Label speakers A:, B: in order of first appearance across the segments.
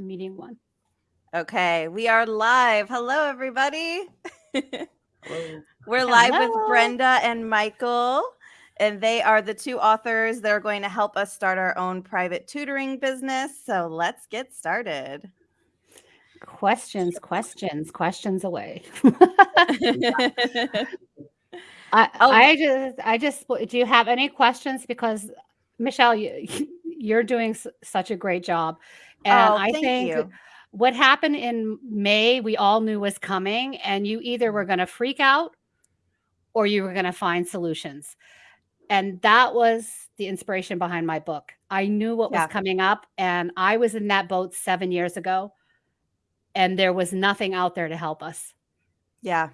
A: the meeting one.
B: Okay, we are live. Hello, everybody. Hello. We're live Hello. with Brenda and Michael, and they are the two authors. They're going to help us start our own private tutoring business. So let's get started.
A: Questions, questions, questions away. I, oh. I just, I just, do you have any questions? Because Michelle, you, you're doing such a great job. And oh, I think you. what happened in May, we all knew was coming, and you either were mm-hmm. going to freak out or you were going to find solutions. And that was the inspiration behind my book. I knew what yeah. was coming up, and I was in that boat seven years ago, and there was nothing out there to help us.
B: Yeah.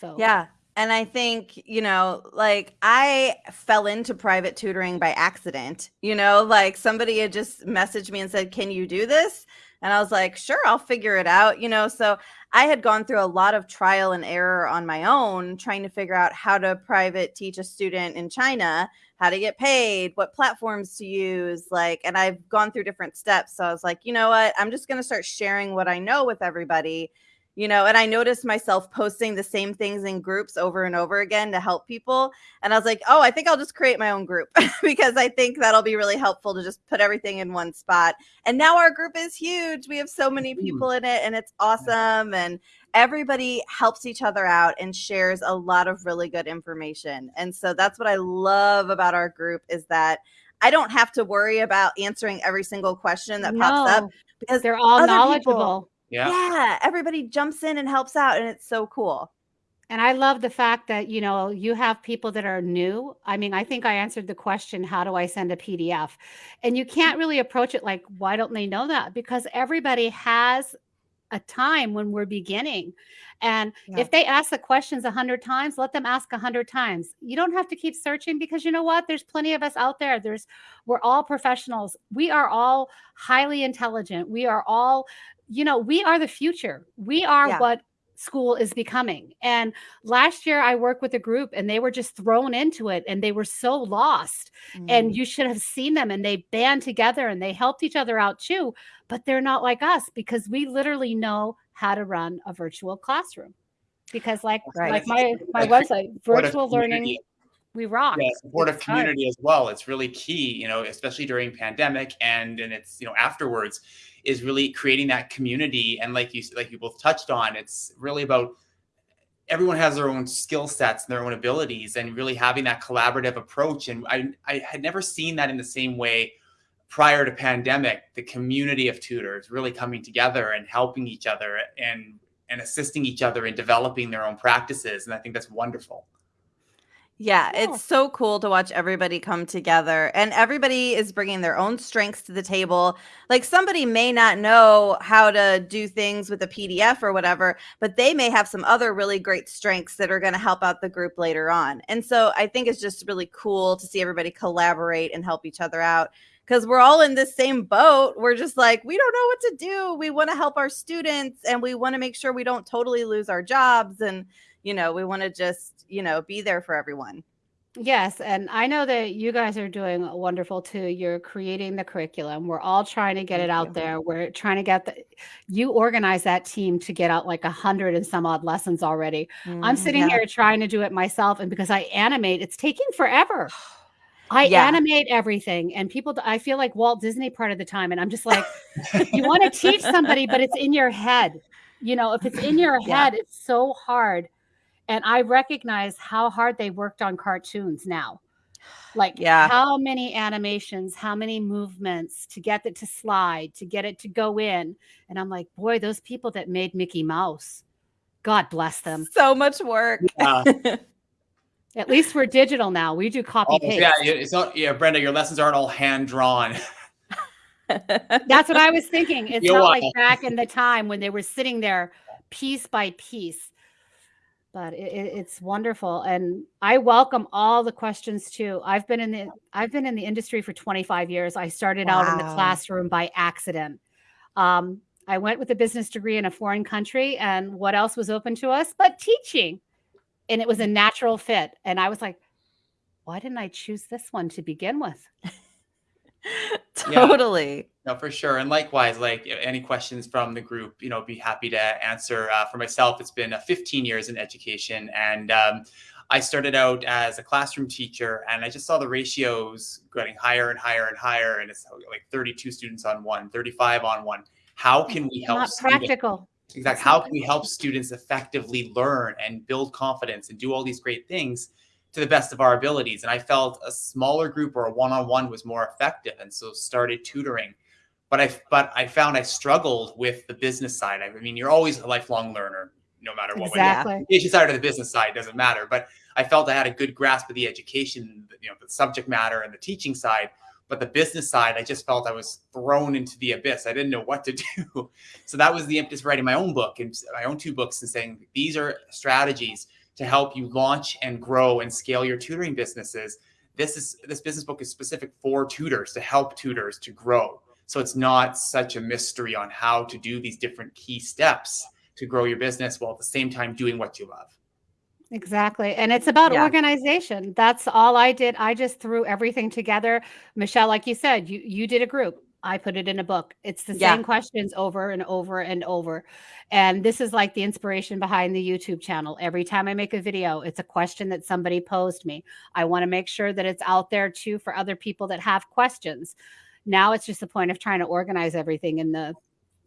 B: So, yeah. And I think, you know, like I fell into private tutoring by accident. You know, like somebody had just messaged me and said, Can you do this? And I was like, Sure, I'll figure it out. You know, so I had gone through a lot of trial and error on my own, trying to figure out how to private teach a student in China, how to get paid, what platforms to use. Like, and I've gone through different steps. So I was like, you know what? I'm just going to start sharing what I know with everybody you know and i noticed myself posting the same things in groups over and over again to help people and i was like oh i think i'll just create my own group because i think that'll be really helpful to just put everything in one spot and now our group is huge we have so many people in it and it's awesome and everybody helps each other out and shares a lot of really good information and so that's what i love about our group is that I don't have to worry about answering every single question that no, pops up
A: because they're all knowledgeable. People,
B: yeah. Yeah. Everybody jumps in and helps out, and it's so cool.
A: And I love the fact that, you know, you have people that are new. I mean, I think I answered the question, how do I send a PDF? And you can't really approach it like, why don't they know that? Because everybody has a time when we're beginning. And yeah. if they ask the questions a hundred times, let them ask a hundred times. You don't have to keep searching because you know what? There's plenty of us out there. There's we're all professionals. We are all highly intelligent. We are all you know, we are the future. We are yeah. what school is becoming. And last year I worked with a group and they were just thrown into it and they were so lost. Mm. And you should have seen them and they band together and they helped each other out too. But they're not like us because we literally know how to run a virtual classroom. Because like right. like my my website, virtual learning we rock.
C: Yeah, supportive it's community hard. as well. It's really key, you know, especially during pandemic and and it's you know afterwards is really creating that community. And like you like you both touched on, it's really about everyone has their own skill sets and their own abilities, and really having that collaborative approach. And I I had never seen that in the same way prior to pandemic. The community of tutors really coming together and helping each other and and assisting each other in developing their own practices. And I think that's wonderful.
B: Yeah, it's so cool to watch everybody come together and everybody is bringing their own strengths to the table. Like somebody may not know how to do things with a PDF or whatever, but they may have some other really great strengths that are going to help out the group later on. And so I think it's just really cool to see everybody collaborate and help each other out because we're all in this same boat. We're just like, we don't know what to do. We want to help our students and we want to make sure we don't totally lose our jobs. And, you know, we want to just you know, be there for everyone.
A: Yes, and I know that you guys are doing wonderful too. You're creating the curriculum. We're all trying to get Thank it out you. there. We're trying to get the you organize that team to get out like a hundred and some odd lessons already. Mm, I'm sitting yeah. here trying to do it myself, and because I animate, it's taking forever. I yeah. animate everything, and people. I feel like Walt Disney part of the time, and I'm just like, you want to teach somebody, but it's in your head. You know, if it's in your head, yeah. it's so hard and I recognize how hard they worked on cartoons now. Like yeah. how many animations, how many movements to get it to slide, to get it to go in. And I'm like, boy, those people that made Mickey Mouse, God bless them.
B: So much work. Yeah.
A: At least we're digital now. We do copy oh, paste.
C: Yeah, it's not yeah, Brenda, your lessons aren't all hand drawn.
A: That's what I was thinking. It's You're not like back in the time when they were sitting there piece by piece but it, it's wonderful and i welcome all the questions too. I've been in the i've been in the industry for 25 years. I started wow. out in the classroom by accident. Um, i went with a business degree in a foreign country and what else was open to us but teaching? And it was a natural fit and i was like why didn't i choose this one to begin with
B: totally.
C: Yeah. No, for sure. And likewise, like any questions from the group, you know, be happy to answer. Uh, for myself, it's been uh, 15 years in education, and um, I started out as a classroom teacher, and I just saw the ratios getting higher and higher and higher, and it's like 32 students on one, 35 on one. How can we help?
A: Not practical.
C: Exactly. How can we help students effectively learn and build confidence and do all these great things to the best of our abilities? And I felt a smaller group or a one-on-one was more effective, and so started tutoring. But I but I found I struggled with the business side. I mean, you're always a lifelong learner, no matter what.
A: Exactly.
C: The education side or the business side doesn't matter. But I felt I had a good grasp of the education, you know, the subject matter and the teaching side but the business side, I just felt I was thrown into the abyss. I didn't know what to do. So that was the impetus for writing my own book and my own two books and saying these are strategies to help you launch and grow and scale your tutoring businesses. This is this business book is specific for tutors to help tutors to grow. So it's not such a mystery on how to do these different key steps to grow your business while at the same time doing what you love.
A: Exactly. And it's about
B: Yeah.
A: organization. That's all I did. I just threw everything together. Michelle, like you said, you you did a group. I put it in a book. It's the
B: Yeah.
A: same questions over and over and over. And this is like the inspiration behind the YouTube channel. Every time I make a video, it's a question that somebody posed me. I want to make sure that it's out there too for other people that have questions. Now it's just the point of trying to organize everything in the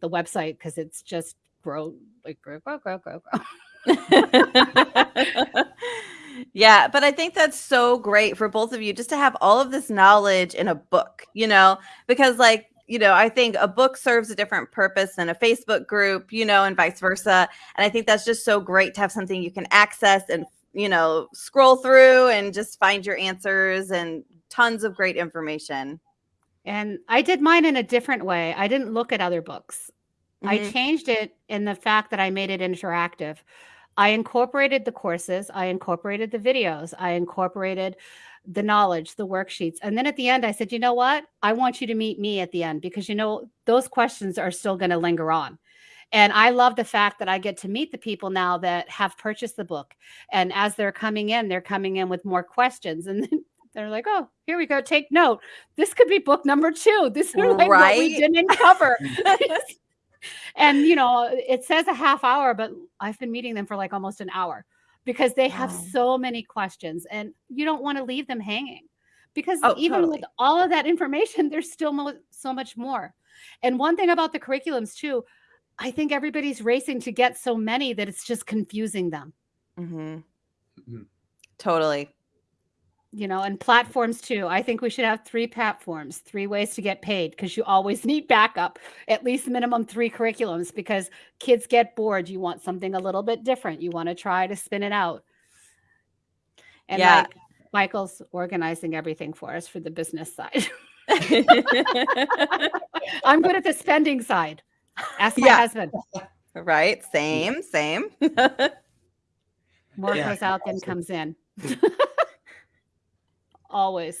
A: the website because it's just grow like grow grow grow grow grow.
B: yeah, but I think that's so great for both of you just to have all of this knowledge in a book, you know, because like, you know, I think a book serves a different purpose than a Facebook group, you know, and vice versa. And I think that's just so great to have something you can access and, you know, scroll through and just find your answers and tons of great information.
A: And I did mine in a different way. I didn't look at other books. I
B: Mhm.
A: changed it in the fact that I made it interactive. I incorporated the courses, I incorporated the videos, I incorporated the knowledge, the worksheets. And then at the end, I said, you know what? I want you to meet me at the end because, you know, those questions are still going to linger on. And I love the fact that I get to meet the people now that have purchased the book. And as they're coming in, they're coming in with more questions. And then they're like, oh, here we go. Take note. This could be book number two. This is like what we didn't cover. and you know it says a half hour but i've been meeting them for like almost an hour because they have so many questions and you don't want to leave them hanging because
B: Oh,
A: even with all of that information there's still mo- so much more and one thing about the curriculums too i think everybody's racing to get so many that it's just confusing them
B: Mhm.
C: Mhm.
B: Totally.
A: You know and platforms too i think we should have three platforms three ways to get paid because you always need backup at least minimum three curriculums because kids get bored you want something a little bit different you want to try to spin it out and
B: Yeah.
A: like michael's organizing everything for us for the business side i'm good at the spending side ask my
B: Yeah.
A: husband
B: right. Same, same.
A: more
C: Yeah,
A: goes out than
C: awesome.
A: comes in always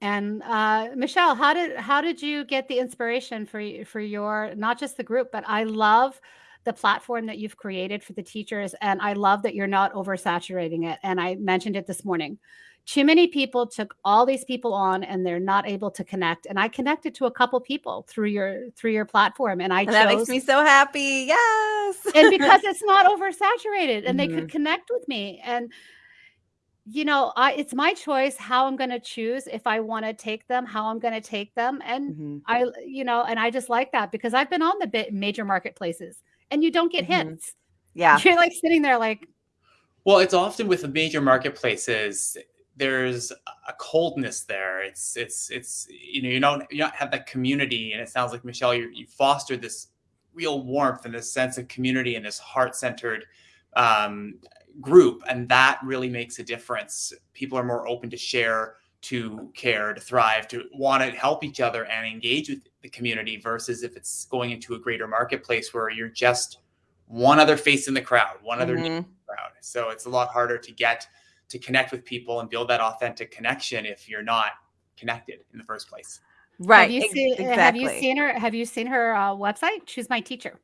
A: and uh, michelle how did how did you get the inspiration for for your not just the group but i love the platform that you've created for the teachers and i love that you're not oversaturating it and i mentioned it this morning too many people took all these people on and they're not able to connect and i connected to a couple people through your through your platform and i
B: And
A: chose
B: that makes me so happy. Yes.
A: and because it's not oversaturated and they
B: Mhm.
A: could connect with me and you know i it's my choice how i'm going to choose if i want to take them how i'm going to take them and
B: Mhm.
A: i you know and i just like that because i've been on the bit major marketplaces and you don't get
B: Mhm.
A: hints
B: Yeah.
A: you're like sitting there like
C: Well, it's often with the major marketplaces. There's a coldness there. It's it's it's you know you don't you don't have that community, and it sounds like Michelle, you you fostered this real warmth and this sense of community and this heart centered um, group, and that really makes a difference. People are more open to share, to care, to thrive, to want to help each other and engage with the community versus if it's going into a greater marketplace where you're just one other face in the crowd, one other
B: Mhm.
C: crowd. So it's a lot harder to get to connect with people and build that authentic connection if you're not connected in the first place.
B: Right.
A: have you
B: ex-
A: seen
B: exactly.
A: have you seen her have you seen her uh, website Choose My Teacher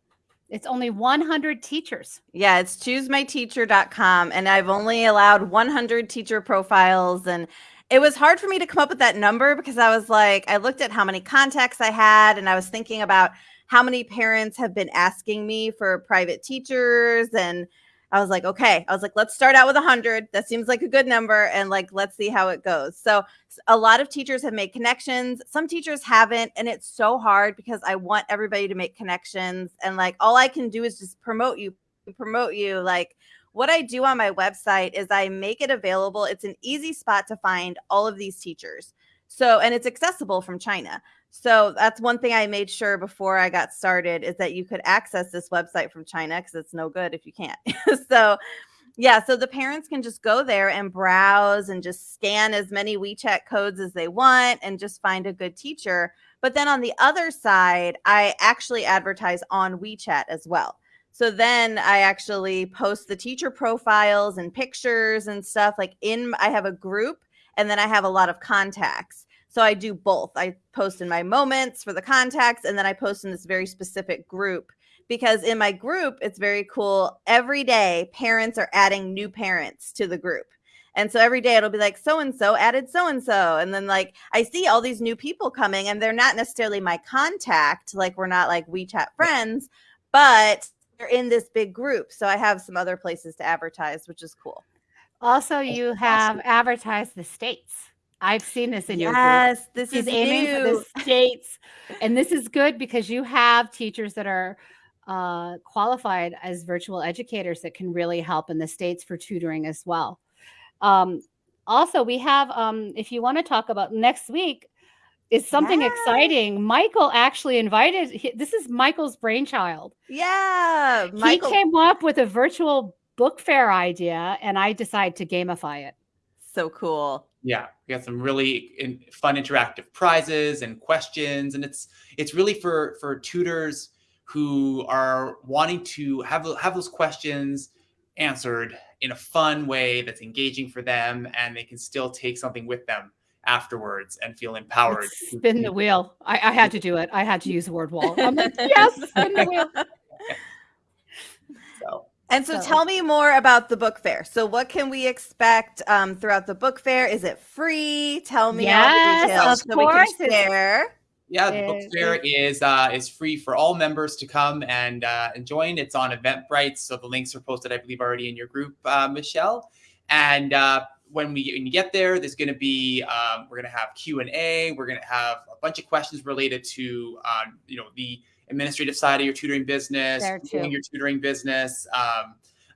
A: it's only 100 teachers
B: Yeah, it's choosemyteacher.com. And I've only allowed 100 teacher profiles. And it was hard for me to come up with that number because I was like, I looked at how many contacts I had and I was thinking about how many parents have been asking me for private teachers and I was like, okay, I was like, let's start out with 100. That seems like a good number. And like, let's see how it goes. So, a lot of teachers have made connections. Some teachers haven't. And it's so hard because I want everybody to make connections. And like, all I can do is just promote you, promote you. Like, what I do on my website is I make it available. It's an easy spot to find all of these teachers. So, and it's accessible from China. So that's one thing I made sure before I got started is that you could access this website from China because it's no good if you can't. so yeah, so the parents can just go there and browse and just scan as many WeChat codes as they want and just find a good teacher. But then on the other side, I actually advertise on WeChat as well. So then I actually post the teacher profiles and pictures and stuff like in I have a group and then I have a lot of contacts. So I do both. I post in my moments for the contacts, and then I post in this very specific group because in my group, it's very cool. Every day, parents are adding new parents to the group. And so every day it'll be like so and so added so and so. And then like I see all these new people coming and they're not necessarily my contact, like we're not like WeChat friends, but they're in this big group. So I have some other places to advertise, which is cool.
A: Also, you have advertised the states. I've seen this in your
B: yes,
A: group.
B: this is
A: aiming
B: new.
A: for the states, and this is good because you have teachers that are uh, qualified as virtual educators that can really help in the states for tutoring as well. Um, also, we have um, if you want to talk about next week is something exciting. Michael actually invited. This is Michael's brainchild.
B: Yeah,
A: Michael. he came up with a virtual book fair idea, and I decided to gamify it.
B: So cool
C: yeah we got some really in, fun interactive prizes and questions and it's it's really for for tutors who are wanting to have have those questions answered in a fun way that's engaging for them and they can still take something with them afterwards and feel empowered.
A: Spin the wheel. I, I had to do it. I had to use the Wordwall. I'm like yes spin the wheel
B: and so, so, tell me more about the book fair. So, what can we expect um, throughout the book fair? Is it free? Tell me
A: yes,
B: all the details
A: so course.
B: we can share.
C: Yeah, the book fair is uh, is free for all members to come and uh, and join. It's on Eventbrite, so the links are posted, I believe, already in your group, uh, Michelle. And uh, when we when you get there, there's going to be um, we're going to have Q and A. We're going to have a bunch of questions related to um, you know the administrative side of your tutoring business, your tutoring business, um,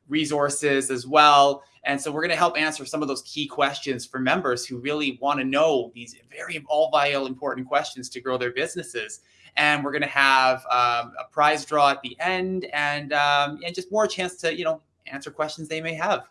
C: resources as well. And so we're going to help answer some of those key questions for members who really want to know these very all vital important questions to grow their businesses. And we're going to have um, a prize draw at the end and um, and just more chance to you know answer questions they may have.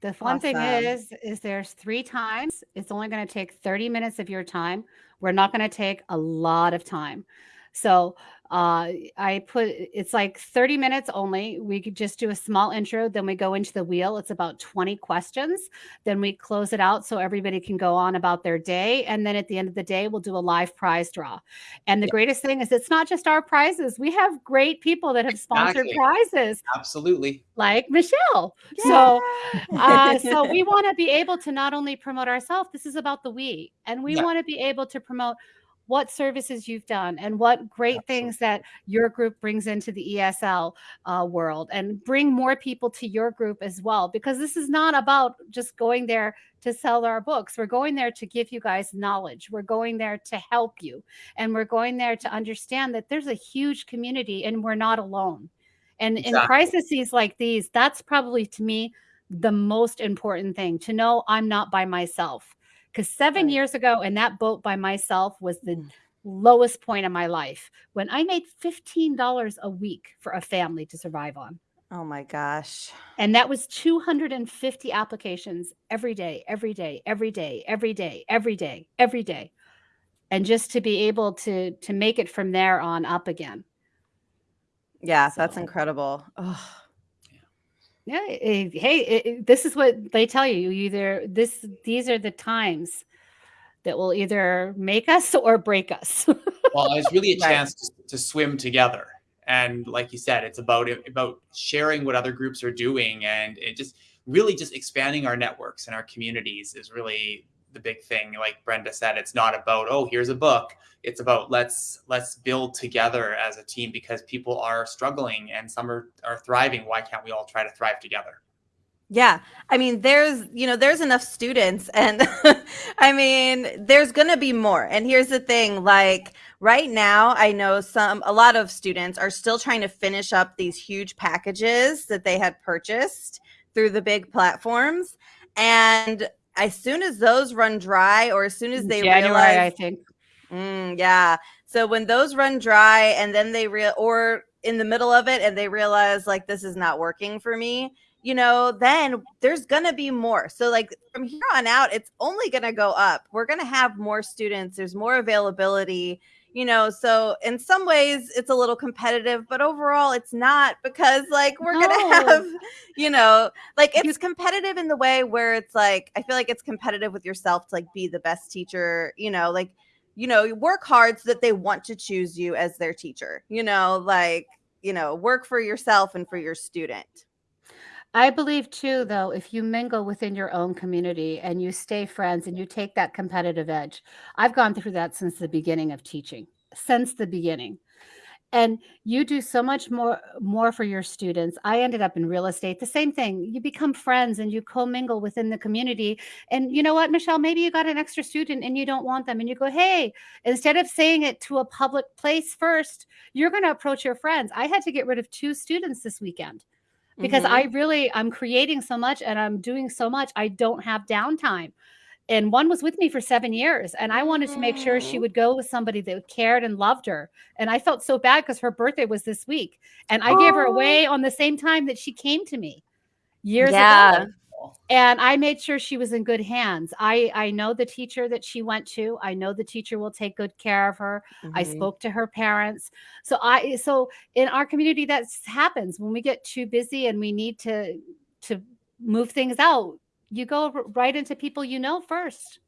A: The fun awesome. thing is, is there's three times. It's only going to take 30 minutes of your time. We're not going to take a lot of time. So uh, I put it's like 30 minutes only. We could just do a small intro, then we go into the wheel. It's about 20 questions. Then we close it out so everybody can go on about their day. And then at the end of the day, we'll do a live prize draw. And the yeah. greatest thing is it's not just our prizes. We have great people that have sponsored prizes.
C: Absolutely.
A: Like Michelle. Yeah. So uh, so we want to be able to not only promote ourselves, this is about the we, and we yeah. want to be able to promote what services you've done and what great Absolutely. things that your group brings into the ESL uh, world and bring more people to your group as well. Because this is not about just going there to sell our books. We're going there to give you guys knowledge. We're going there to help you. And we're going there to understand that there's a huge community and we're not alone. And exactly. in crises like these, that's probably to me the most important thing to know I'm not by myself because seven right. years ago, in that boat by myself was the mm. lowest point of my life when I made $15 a week for a family to survive on.
B: Oh my gosh.
A: And that was 250 applications every day, every day, every day, every day, every day, every day. And just to be able to to make it from there on up again.
B: Yeah, so. that's incredible. Oh.
A: Yeah. Hey, it, this is what they tell you. Either this, these are the times that will either make us or break us.
C: well, it's really a chance to, to, swim together. And like you said, it's about about sharing what other groups are doing, and it just really just expanding our networks and our communities is really the big thing. Like Brenda said, it's not about oh here's a book. It's about let's let's build together as a team because people are struggling and some are are thriving. Why can't we all try to thrive together?
B: Yeah. I mean, there's, you know, there's enough students and I mean, there's going to be more. And here's the thing, like right now, I know some a lot of students are still trying to finish up these huge packages that they had purchased through the big platforms and as soon as those run dry or as soon as they
A: January,
B: realize
A: I think.
B: Mm, yeah. So when those run dry and then they real or in the middle of it and they realize like this is not working for me, you know, then there's going to be more. So, like from here on out, it's only going to go up. We're going to have more students, there's more availability, you know. So, in some ways, it's a little competitive, but overall, it's not because, like, we're no. to have, you know, like it's competitive in the way where it's like, I feel like it's competitive with yourself to like be the best teacher, you know, like, you know, work hard so that they want to choose you as their teacher, you know, like, you know, work for yourself and for your student.
A: I believe too, though, if you mingle within your own community and you stay friends and you take that competitive edge, I've gone through that since the beginning of teaching, since the beginning. And you do so much more more for your students. I ended up in real estate, the same thing. You become friends and you commingle within the community. And you know what, Michelle, maybe you got an extra student and you don't want them and you go, "Hey, instead of saying it to a public place first, you're going to approach your friends." I had to get rid of two students this weekend because mm-hmm. I really I'm creating so much and I'm doing so much. I don't have downtime. And one was with me for seven years, and I wanted to make sure she would go with somebody that cared and loved her. And I felt so bad because her birthday was this week, and I oh. gave her away on the same time that she came to me years yeah. ago and i made sure she was in good hands. I i know the teacher that she went to. I know the teacher will take good care of her. Mm-hmm. i spoke to her parents. So i so in our community that happens. When we get too busy and we need to to move things out you go right into people you know first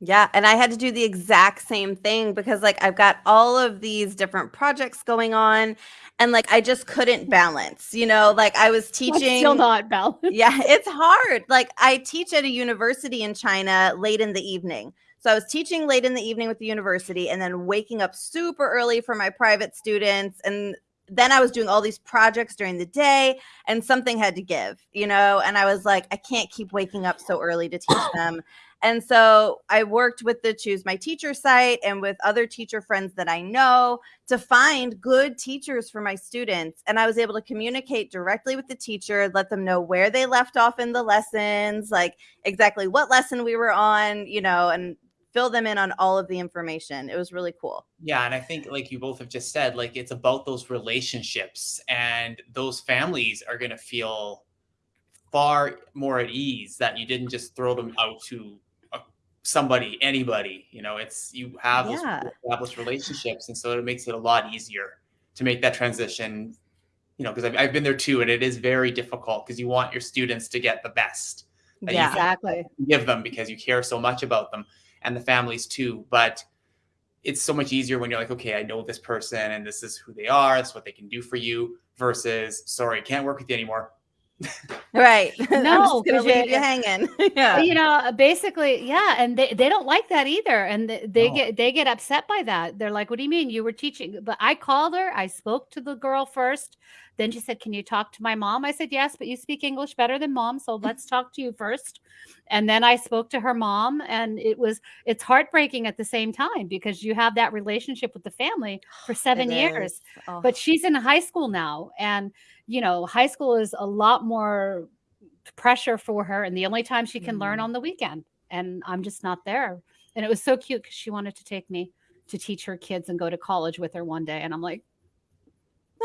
B: yeah, and I had to do the exact same thing because like I've got all of these different projects going on and like I just couldn't balance, you know, like I was teaching
A: still not balance.
B: Yeah, it's hard. Like I teach at a university in China late in the evening. So I was teaching late in the evening with the university and then waking up super early for my private students and then I was doing all these projects during the day and something had to give, you know, and I was like I can't keep waking up so early to teach them. And so I worked with the Choose My Teacher site and with other teacher friends that I know to find good teachers for my students. And I was able to communicate directly with the teacher, let them know where they left off in the lessons, like exactly what lesson we were on, you know, and fill them in on all of the information. It was really cool.
C: Yeah. And I think, like you both have just said, like it's about those relationships and those families are going to feel far more at ease that you didn't just throw them out to somebody, anybody. You know, it's you have those established relationships, and so it makes it a lot easier to make that transition. You know, because I've, I've been there too, and it is very difficult because you want your students to get the best.
A: Yeah, exactly.
C: Give them because you care so much about them and the families too. But it's so much easier when you're like, okay, I know this person and this is who they are. That's what they can do for you. Versus, sorry, can't work with you anymore
B: right.
A: No,
B: gonna leave you hanging. yeah.
A: You know, uh, basically, yeah, and they, they don't like that either, and they, they get they get upset by that. They're like, "What do you mean you were teaching?" But I called her. I spoke to the girl first. Then she said, "Can you talk to my mom?" I said, "Yes, but you speak English better than mom, so let's talk to you first. And then I spoke to her mom, and it was it's heartbreaking at the same time because you have that relationship with the family for seven it years. Oh. But she's in high school now, and you know, high school is a lot more pressure for her and the only time she can mm. learn on the weekend and i'm just not there and it was so cute because she wanted to take me to teach her kids and go to college with her one day and i'm like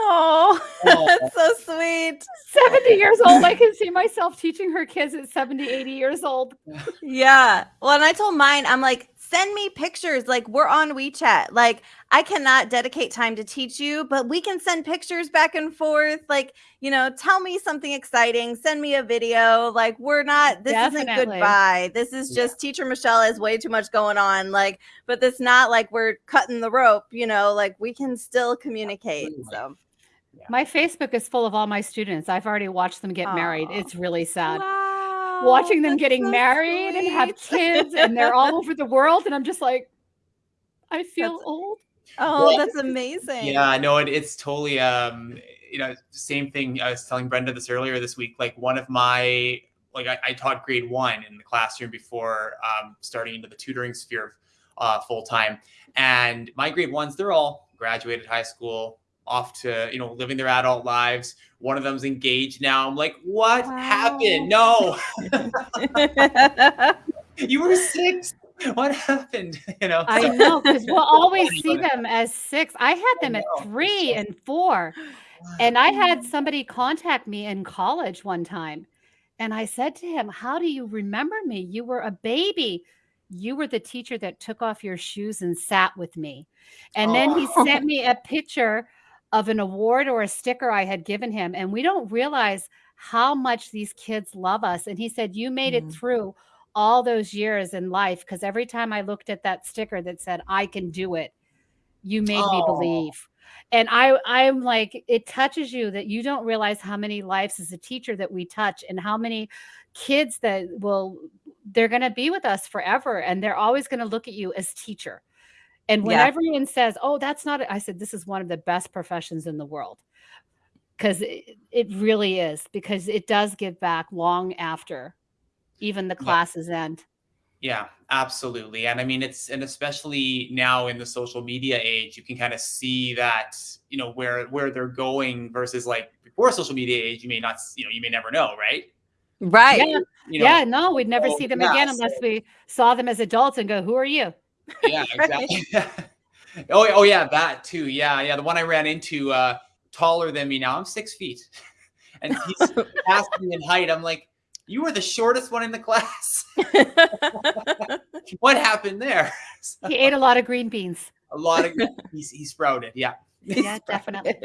B: oh that's so sweet
A: 70 years old i can see myself teaching her kids at 70 80 years old
B: yeah well and i told mine i'm like send me pictures. Like we're on WeChat. Like I cannot dedicate time to teach you, but we can send pictures back and forth. Like, you know, tell me something exciting, send me a video. Like we're not this Definitely. isn't goodbye. This is just yeah. teacher Michelle has way too much going on. Like, but it's not like we're cutting the rope, you know, like we can still communicate. So
A: my Facebook is full of all my students. I've already watched them get Aww. married. It's really sad.
B: Wow.
A: watching them getting so married sweet. and have kids and they're all over the world and i'm just like i feel
B: that's,
A: old
B: oh well, that's amazing
C: yeah no it, it's totally um you know same thing i was telling brenda this earlier this week like one of my like i, I taught grade one in the classroom before um, starting into the tutoring sphere uh, full time and my grade ones they're all graduated high school off to you know living their adult lives. One of them's engaged now. I'm like what wow. happened no. You were six. What happened? You know?
A: I know because we'll always see them as six. I had them at three and four and i had somebody contact me in college one time and i said to him how do you remember me? You were a baby. You were the teacher that took off your shoes and sat with me. And oh. then he sent oh. me a picture of an award or a sticker I had given him. And we don't realize how much these kids love us. And he said, You made mm-hmm. it through all those years in life. Because every time I looked at that sticker that said, I can do it, you made oh. me believe. And I, I'm like, it touches you that you don't realize how many lives as a teacher that we touch and how many kids that will, they're going to be with us forever. And they're always going to look at you as teacher and when yeah. everyone says, "Oh, that's not," I said, "This is one of the best professions in the world." Because it, it really is, because it does give back long after even the classes
C: yeah.
A: end.
C: Yeah, absolutely. And I mean, it's, and especially now in the social media age, you can kind of see that, you know, where, where they're going versus like before social media age, you may not, you know, you may never know, right?
B: Right.
A: Yeah. You know, yeah no, we'd never see them yeah, again unless so. we saw them as adults and go, who are you?
C: Yeah, exactly. oh, oh yeah, that too. Yeah, yeah. The one I ran into, uh, taller than me now. I'm six feet, and he's past me in height. I'm like, you were the shortest one in the class. what happened there?
A: So, he ate a lot of green beans.
C: A lot of he's he sprouted. Yeah.
A: Yeah, definitely.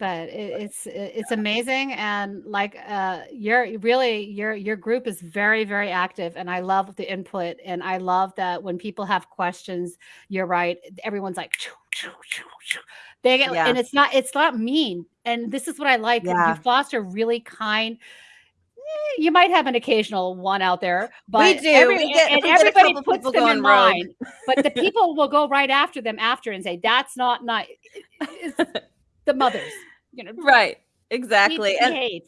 A: But it, it's it's amazing and like uh you're really your your group is very very active and i love the input and i love that when people have questions you're right everyone's like choo, choo, choo, they get yeah. and it's not it's not mean and this is what i like yeah. you foster really kind eh, you might have an occasional one out there, but
B: we do. Every, we get,
A: and everybody puts them in line. but the people will go right after them after and say, "That's not nice." the mothers you know
B: right. exactly. And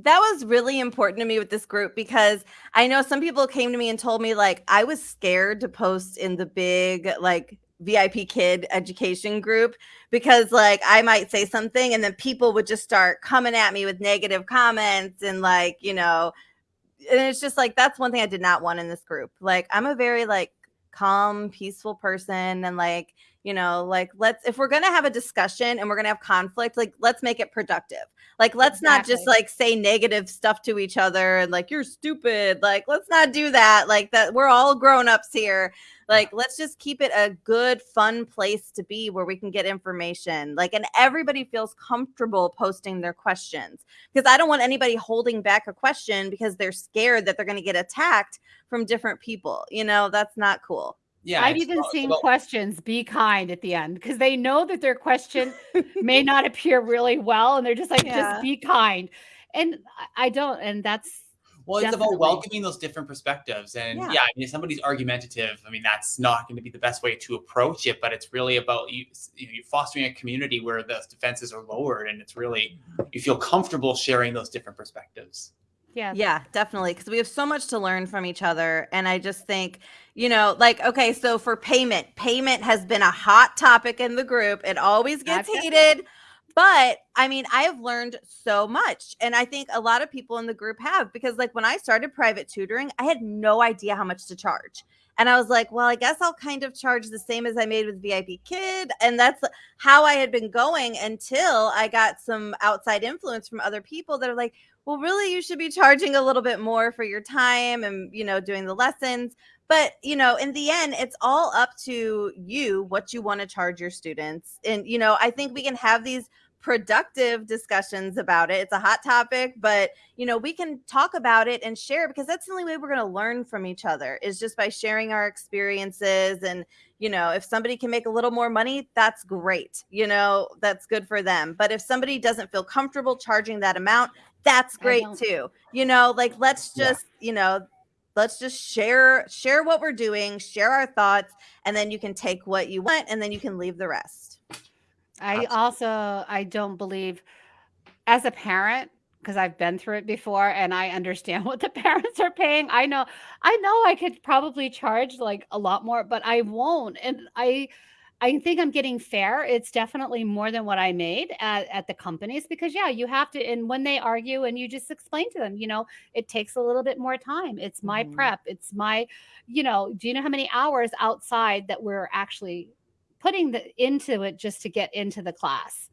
B: that was really important to me with this group because i know some people came to me and told me like i was scared to post in the big like vip kid education group because like i might say something and then people would just start coming at me with negative comments and like you know and it's just like that's one thing i did not want in this group. Like i'm a very like calm peaceful person and like you know like let's if we're going to have a discussion and we're going to have conflict like let's make it productive. Like let's exactly. not just like say negative stuff to each other and like you're stupid like let's not do that like that we're all grown-ups here. Like let's just keep it a good fun place to be where we can get information like and everybody feels comfortable posting their questions because i don't want anybody holding back a question because they're scared that they're going to get attacked from different people you know that's not cool
A: yeah, I've even seen questions be kind at the end because they know that their question may not appear really well, and they're just like, yeah. just be kind. And I don't, and that's
C: well, it's Definitely. about welcoming those different perspectives. And yeah. yeah, I mean, if somebody's argumentative, I mean, that's not going to be the best way to approach it, but it's really about you, you know, fostering a community where the defenses are lowered and it's really, mm-hmm. you feel comfortable sharing those different perspectives.
B: Yeah. Yeah, definitely. Because we have so much to learn from each other. And I just think, you know, like, okay, so for payment, payment has been a hot topic in the group. It always gets That's heated. But I mean, I have learned so much. And I think a lot of people in the group have because, like, when I started private tutoring, I had no idea how much to charge. And I was like, well, I guess I'll kind of charge the same as I made with VIP Kid. And that's how I had been going until I got some outside influence from other people that are like, well, really, you should be charging a little bit more for your time and, you know, doing the lessons. But, you know, in the end, it's all up to you what you want to charge your students. And, you know, I think we can have these productive discussions about it. It's a hot topic, but you know, we can talk about it and share because that's the only way we're going to learn from each other is just by sharing our experiences and you know, if somebody can make a little more money, that's great. You know, that's good for them. But if somebody doesn't feel comfortable charging that amount, that's great too you know like let's just yeah. you know let's just share share what we're doing share our thoughts and then you can take what you want and then you can leave the rest
A: i also i don't believe as a parent because I've been through it before and I understand what the parents are paying. I know I know I could probably charge like a lot more, but I won't. And I I think I'm getting fair. It's definitely more than what I made at, at the companies because yeah, you have to and when they argue and you just explain to them, you know, it takes a little bit more time. It's my mm-hmm. prep. It's my, you know, do you know how many hours outside that we're actually putting the into it just to get into the class?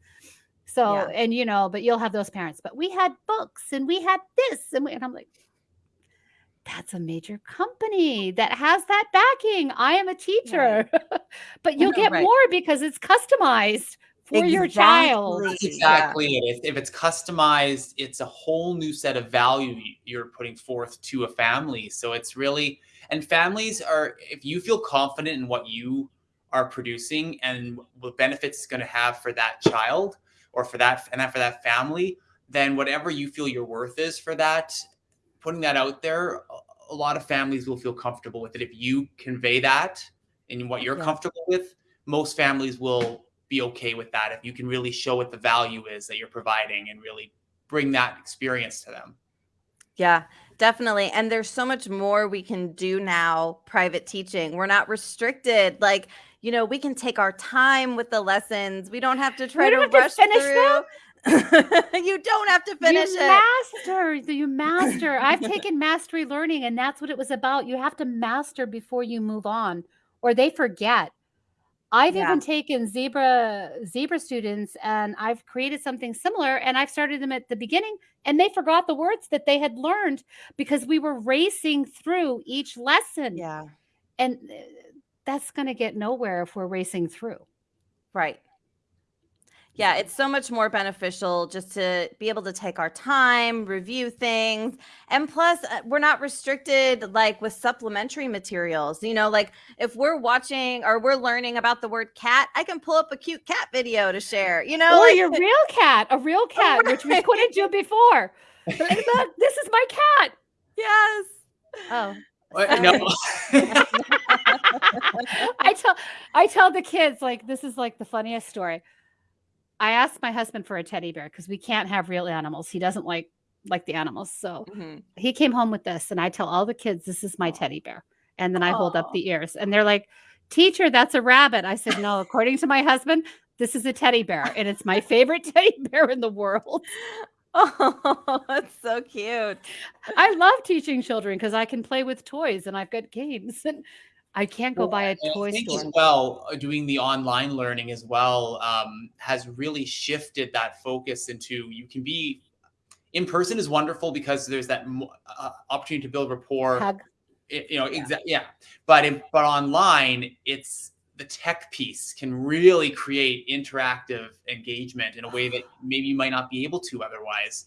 A: So, yeah. and you know, but you'll have those parents, but we had books and we had this and, we, and I'm like, that's a major company that has that backing. I am a teacher, right. but you'll get right. more because it's customized for exactly. your child.
C: That's exactly yeah. If, if, it's customized, it's a whole new set of value you're putting forth to a family. So it's really, and families are, if you feel confident in what you are producing and what benefits it's going to have for that child or for that, and that for that family, then whatever you feel your worth is for that putting that out there, a lot of families will feel comfortable with it. If you convey that and what you're yeah. comfortable with, most families will be okay with that. If you can really show what the value is that you're providing and really bring that experience to them.
B: Yeah, definitely. And there's so much more we can do now, private teaching. We're not restricted. Like, you know, we can take our time with the lessons. We don't have to try to rush to through. Them. you don't have to finish
A: you
B: it.
A: Master, you master. I've taken mastery learning, and that's what it was about. You have to master before you move on, or they forget. I've yeah. even taken zebra zebra students and I've created something similar and I've started them at the beginning and they forgot the words that they had learned because we were racing through each lesson.
B: Yeah.
A: And uh, that's going to get nowhere if we're racing through.
B: Right yeah, it's so much more beneficial just to be able to take our time, review things. And plus, uh, we're not restricted like with supplementary materials. You know, like if we're watching or we're learning about the word cat, I can pull up a cute cat video to share, you know?
A: Or
B: like,
A: your real cat, a real cat, right. which we couldn't do before. this is my cat.
B: Yes.
A: Oh. no. I tell I tell the kids like this is like the funniest story. I asked my husband for a teddy bear because we can't have real animals. He doesn't like like the animals. So mm-hmm. he came home with this, and I tell all the kids, "This is my teddy bear." And then I Aww. hold up the ears, and they're like, "Teacher, that's a rabbit." I said, "No, according to my husband, this is a teddy bear, and it's my favorite teddy bear in the world."
B: Oh, that's so cute.
A: I love teaching children because I can play with toys and I've got games. And I can't go well, buy a toy i store.
C: As well, uh, doing the online learning as well um, has really shifted that focus into you can be in person is wonderful because there's that uh, opportunity to build rapport. Hug. It, you know, yeah. exactly. Yeah, but in, but online, it's the tech piece can really create interactive engagement in a way that maybe you might not be able to otherwise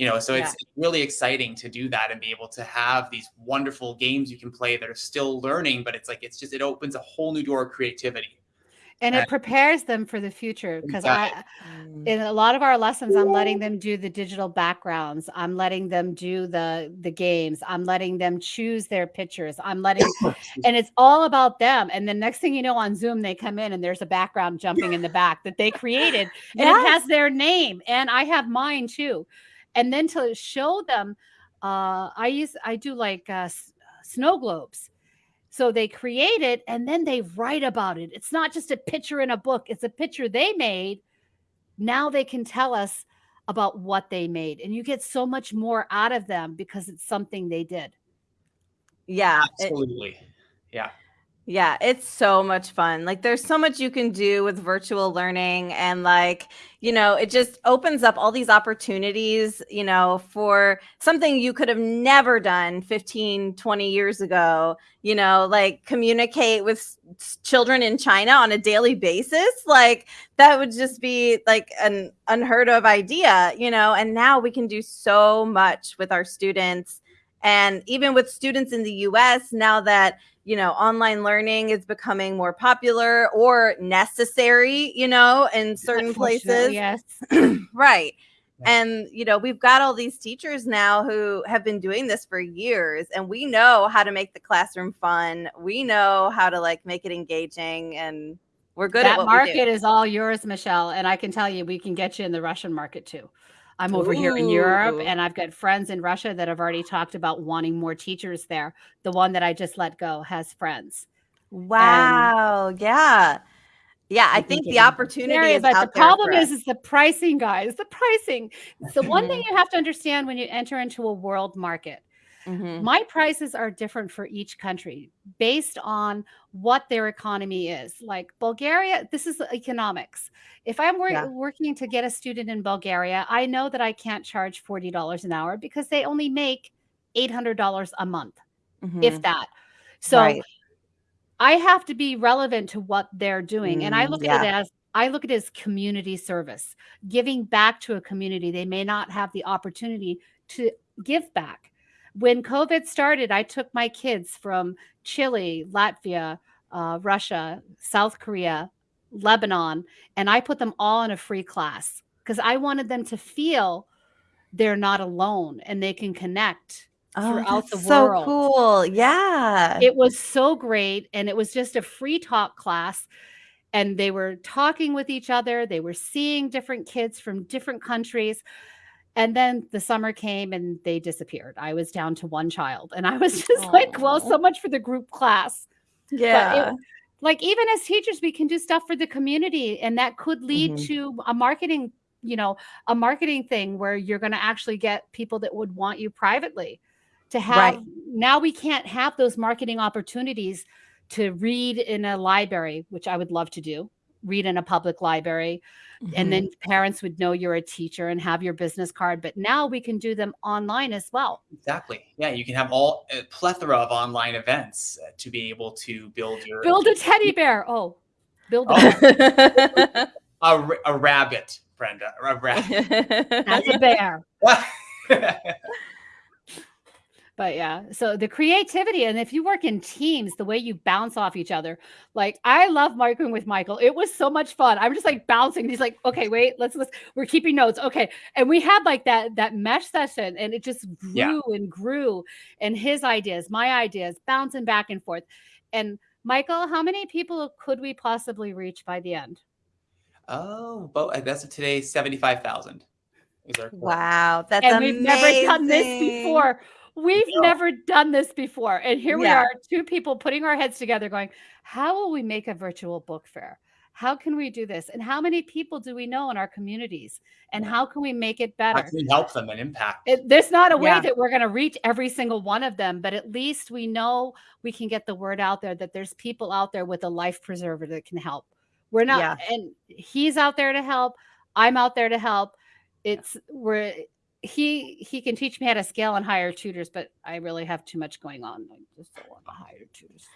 C: you know so yeah. it's really exciting to do that and be able to have these wonderful games you can play that are still learning but it's like it's just it opens a whole new door of creativity
A: and it prepares them for the future because exactly. i mm. in a lot of our lessons i'm letting them do the digital backgrounds i'm letting them do the the games i'm letting them choose their pictures i'm letting and it's all about them and the next thing you know on zoom they come in and there's a background jumping in the back that they created and yes. it has their name and i have mine too and then to show them uh, i use i do like uh, snow globes. So they create it and then they write about it. It's not just a picture in a book it's a picture they made. Now they can tell us about what they made and you get so much more out of them because it's something they did.
B: Yeah
C: absolutely. It, yeah
B: yeah, it's so much fun. Like there's so much you can do with virtual learning and like, you know, it just opens up all these opportunities, you know, for something you could have never done 15, 20 years ago, you know, like communicate with children in China on a daily basis. Like that would just be like an unheard of idea, you know, and now we can do so much with our students and even with students in the US now that you know online learning is becoming more popular or necessary you know in certain places
A: yes
B: right And, you know, we've got all these teachers now who have been doing this for years and we know how to make the classroom fun. We know how to like make it engaging and we're good
A: that market is all yours, Michelle. And I can tell you, we can get you in the Russian market too. I'm over Ooh. here in Europe and I've got friends in Russia that have already talked about wanting more teachers there. The one that I just let go has friends.
B: Wow. And yeah. Yeah, I think the opportunity is
A: but the problem is is the pricing, guys. The pricing. So one thing mm-hmm. you have to understand when you enter into a world market, mm-hmm. my prices are different for each country based on what their economy is. Like Bulgaria, this is economics. If I'm wor- yeah. working to get a student in Bulgaria, I know that I can't charge forty dollars an hour because they only make eight hundred dollars a month, mm-hmm. if that. So. Right I have to be relevant to what they're doing. and I mm, look yeah. at it as I look at it as community service, giving back to a community. They may not have the opportunity to give back. When COVID started, I took my kids from Chile, Latvia, uh, Russia, South Korea, Lebanon, and I put them all in a free class because I wanted them to feel they're not alone and they can connect
B: Oh, throughout the world. so cool. Yeah.
A: It was so great. And it was just a free talk class. And they were talking with each other. They were seeing different kids from different countries. And then the summer came and they disappeared. I was down to one child. And I was just Aww. like, well, so much for the group class.
B: Yeah.
A: It, like even as teachers, we can do stuff for the community. And that could lead mm-hmm. to a marketing, you know, a marketing thing where you're going to actually get people that would want you privately to have right. now we can't have those marketing opportunities to read in a library which i would love to do read in a public library mm-hmm. and then parents would know you're a teacher and have your business card but now we can do them online as well.
C: Exactly. Yeah you can have all a plethora of online events uh, to be able to build your
A: build a teddy bear. Oh build a,
C: oh. a, a rabbit brenda a rabbit.
A: That's a bear but yeah so the creativity and if you work in teams the way you bounce off each other like i love working with michael it was so much fun i'm just like bouncing he's like okay wait let's let's we're keeping notes okay and we had like that that mesh session and it just grew yeah. and grew and his ideas my ideas bouncing back and forth and michael how many people could we possibly reach by the end
C: oh but uh, that's today 75000
B: Wow, that's
A: and
B: amazing.
A: we've never done this before. We've no. never done this before. And here we are, two people putting our heads together going, how will we make a virtual book fair? How can we do this? And how many people do we know in our communities? And how can we make it better?
C: How can we help them and impact?
A: It, there's not a way yeah. that we're going to reach every single one of them, but at least we know we can get the word out there that there's people out there with a life preserver that can help. We're not, yeah. and he's out there to help. I'm out there to help. It's, we're, he he can teach me how to scale and hire tutors, but I really have too much going on. I just don't want to hire tutors.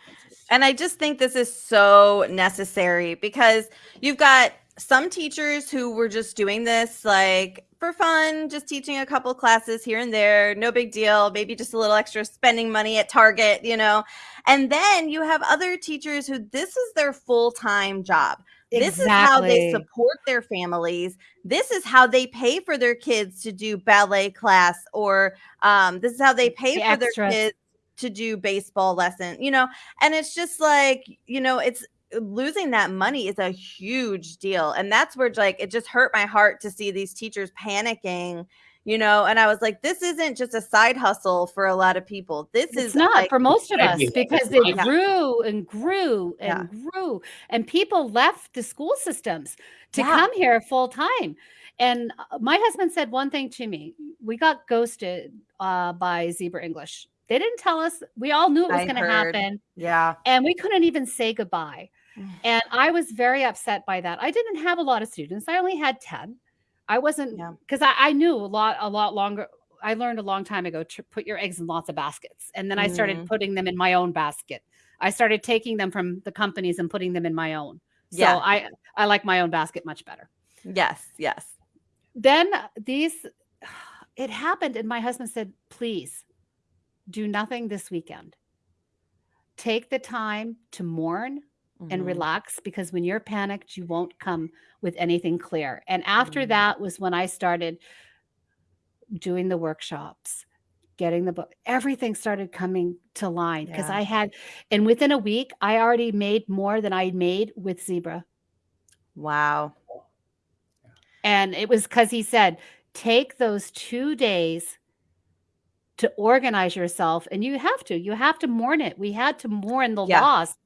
B: And I just think this is so necessary because you've got some teachers who were just doing this like for fun, just teaching a couple classes here and there, no big deal, maybe just a little extra spending money at Target, you know. And then you have other teachers who this is their full-time job. This is how they support their families. This is how they pay for their kids to do ballet class, or um, this is how they pay the for extras. their kids to do baseball lesson, you know, and it's just like, you know, it's losing that money is a huge deal. And that's where like it just hurt my heart to see these teachers panicking you know and i was like this isn't just a side hustle for a lot of people. This
A: it's
B: is
A: not
B: like,
A: for most of us because it grew and grew and yeah. grew and people left the school systems to yeah. come here full time. And uh, my husband said one thing to me we got ghosted uh, by zebra english. They didn't tell us. We all knew it was going to happen
B: yeah.
A: and we couldn't even say goodbye. And i was very upset by that. I didn't have a lot of students. I only had 10 I wasn't because I, I knew a lot, a lot longer. I learned a long time ago to put your eggs in lots of baskets. And then I started mm. putting them in my own basket. I started taking them from the companies and putting them in my own. So yeah. I I like my own basket much better.
B: Yes, yes.
A: Then these it happened and my husband said, "Please do nothing this weekend. Take the time to mourn, mm-hmm. and relax because when you're panicked, you won't come with anything clear. And after mm-hmm. that was when I started doing the workshops, getting the book, everything started coming to line because
B: Yeah.
A: I had, and within a week, I already made more than I made with Zebra.
B: Wow.
A: And it was because he said, take those two days to organize yourself. And you have to, you have to mourn it. We had to mourn the
B: Yeah.
A: loss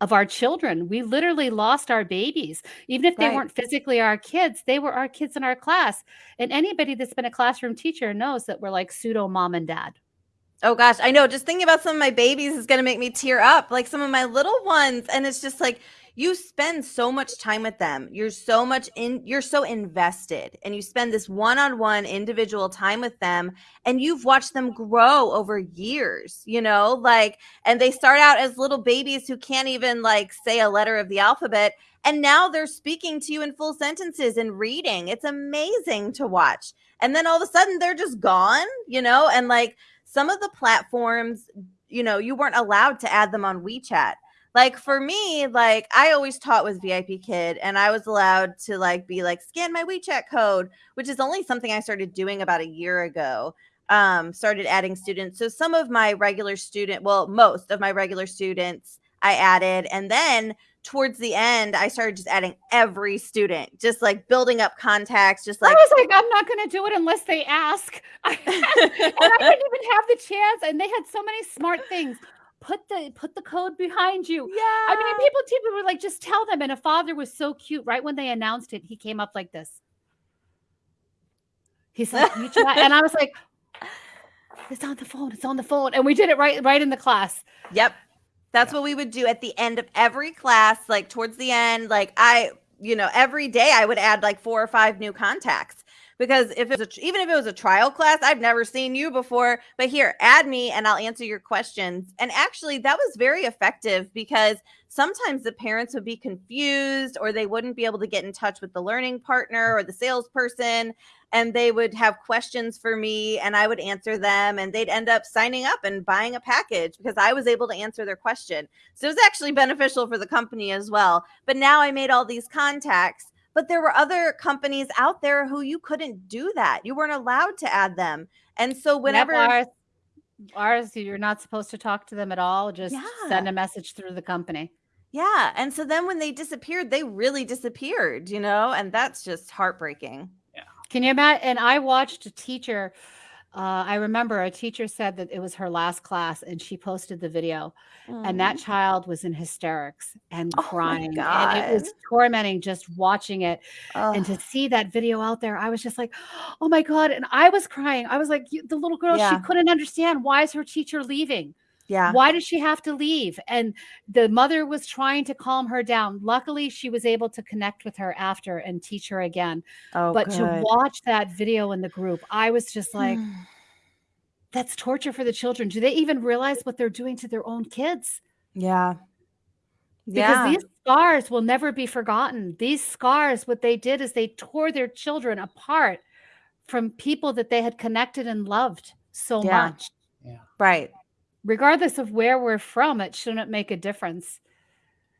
A: of our children. We literally lost our babies. Even if they
B: Right.
A: weren't physically our kids, they were our kids in our class. And anybody that's been a classroom teacher knows that we're like pseudo mom and dad.
B: Oh gosh, I know. Just thinking about some of my babies is going to make me tear up. Like some of my little ones, and it's just like you spend so much time with them. You're so much in. You're so invested, and you spend this one-on-one individual time with them, and you've watched them grow over years. You know, like, and they start out as little babies who can't even like say a letter of the alphabet, and now they're speaking to you in full sentences and reading. It's amazing to watch. And then all of a sudden, they're just gone. You know, and like some of the platforms, you know, you weren't allowed to add them on WeChat. Like for me, like I always taught with VIPKid and I was allowed to like be like scan my WeChat code, which is only something I started doing about a year ago. Um, started adding students. So some of my regular student, well, most of my regular students I added. And then towards the end, I started just adding every student, just like building up contacts, just like
A: I was like, I'm not going to do it unless they ask. I, and I didn't even have the chance. And they had so many smart things. Put the put the code behind you.
B: yeah.
A: I mean, people people were like, just tell them. And a father was so cute. Right when they announced it, he came up like this. He's like, and I was like, it's on the phone. It's on the phone. And we did it right right in the class.
B: Yep. That's
C: Yeah.
B: what we would do at the end of every class, like towards the end. Like I, you know, every day I would add like four or five new contacts because if it was a, even if it was a trial class, I've never seen you before, but here, add me and I'll answer your questions. And actually, that was very effective because sometimes the parents would be confused or they wouldn't be able to get in touch with the learning partner or the salesperson and they would have questions for me and I would answer them and they'd end up signing up and buying a package because I was able to answer their question. So it was actually beneficial for the company as well. But now I made all these contacts, but there were other companies out there who you couldn't do that. You weren't allowed to add them. And so
A: Yep,
B: whenever
A: ours, ours, you're not supposed to talk to them at all. Just send a message through the company.
B: yeah, and so then when they disappeared, they really disappeared, you know, and that's just heartbreaking. Yeah.
A: Can you imagine? And I watched a teacher. Uh, I remember a teacher said that it was her last class, and she posted the video, and that
B: Mm.
A: child was in hysterics and
B: Oh
A: crying, and it was tormenting just watching it. And to see that video out there, I was just like, "Oh my god!" And I was crying. I was like, "The little girl,
B: Yeah.
A: she couldn't understand why is her teacher leaving."
B: Yeah.
A: Why does she have to leave? And the mother was trying to calm her down. Luckily, she was able to connect with her after and teach her again.
B: Oh,
A: but to watch that video in the group, I was just like, hmm. that's torture for the children. Do they even realize what they're doing to their own kids?
B: yeah.
A: Because
B: Yeah.
A: these scars will never be forgotten. These scars, what they did is they tore their children apart from people that they had connected and loved so
B: Yeah.
A: much.
B: right.
A: Regardless of where we're from, it shouldn't make a difference.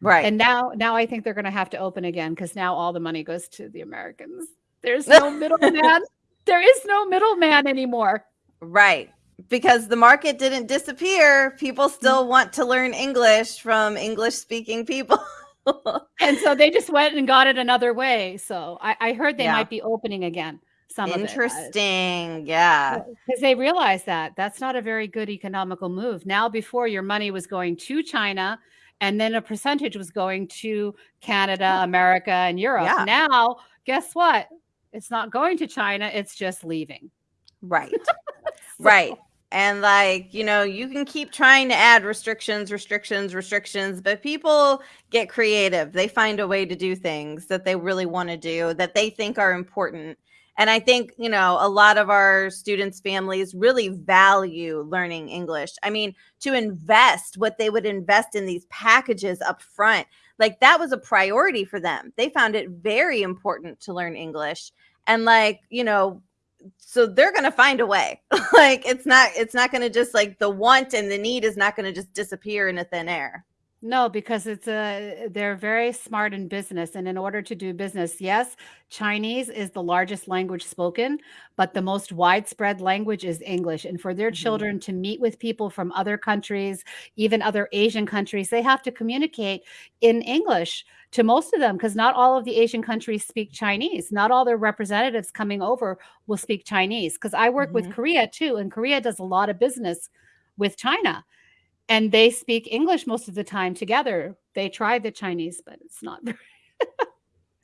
B: Right.
A: And now, now I think they're going to have to open again because now all the money goes to the Americans. There's no middleman. there is no middleman anymore.
B: Right. Because the market didn't disappear. People still
A: Mm.
B: want to learn English from English speaking people.
A: And so they just went and got it another way. So I, I heard they
B: Yeah.
A: might be opening again. Some.
B: Interesting. Yeah.
A: Because they realized that that's not a very good economical move. Now, before your money was going to China, and then a percentage was going to Canada, America, and Europe.
B: Yeah.
A: Now, guess what? It's not going to China, it's just leaving.
B: Right. right. And like, you know, you can keep trying to add restrictions, restrictions, restrictions, but people get creative. They find a way to do things that they really want to do that they think are important. And I think, you know, a lot of our students' families really value learning English. I mean, to invest what they would invest in these packages up front, like that was a priority for them. They found it very important to learn English. And like, you know, so they're going to find a way. like it's not it's not going to just like the want and the need is not going to just disappear into thin air.
A: No, because it's a they're very smart in business, and in order to do business, yes, Chinese is the largest language spoken, but the most widespread language is English. And for their
B: Mhm.
A: children to meet with people from other countries, even other Asian countries, they have to communicate in English to most of them because not all of the Asian countries speak Chinese. Not all their representatives coming over will speak Chinese. Because I work with
B: Mhm.
A: Korea too, and Korea does a lot of business with China and they speak English most of the time together. They try the Chinese, but it's not very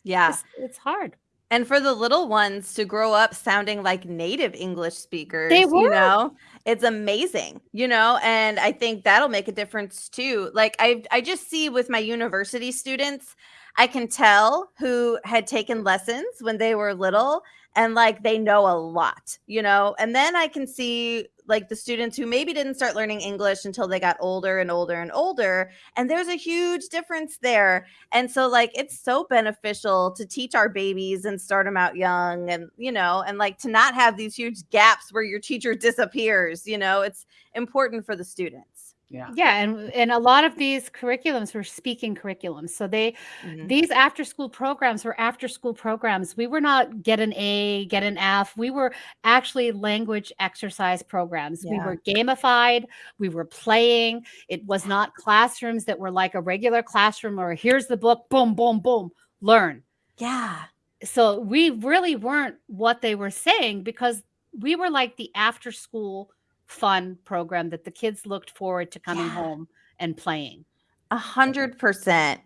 B: Yeah.
A: it's, it's hard.
B: And for the little ones to grow up sounding like native English speakers,
A: They
B: you know, it's amazing, you know, and I think that'll make a difference too. Like I I just see with my university students, I can tell who had taken lessons when they were little and like they know a lot, you know. And then I can see like the students who maybe didn't start learning English until they got older and older and older, and there's a huge difference there. And so like it's so beneficial to teach our babies and start them out young and you know and like to not have these huge gaps where your teacher disappears you know? It's important for the students
C: Yeah.
A: Yeah, and and a lot of these curriculums were speaking curriculums. So they
B: Mhm.
A: these after school programs were after school programs. We were not get an A, get an F. We were actually language exercise programs. We were gamified, we were playing. It was not classrooms that were like a regular classroom or here's the book, boom, boom, boom, learn.
B: yeah
A: So we really weren't what they were saying because we were like the after school fun program that the kids looked forward to coming
B: Yeah.
A: home and playing.
B: a hundred percent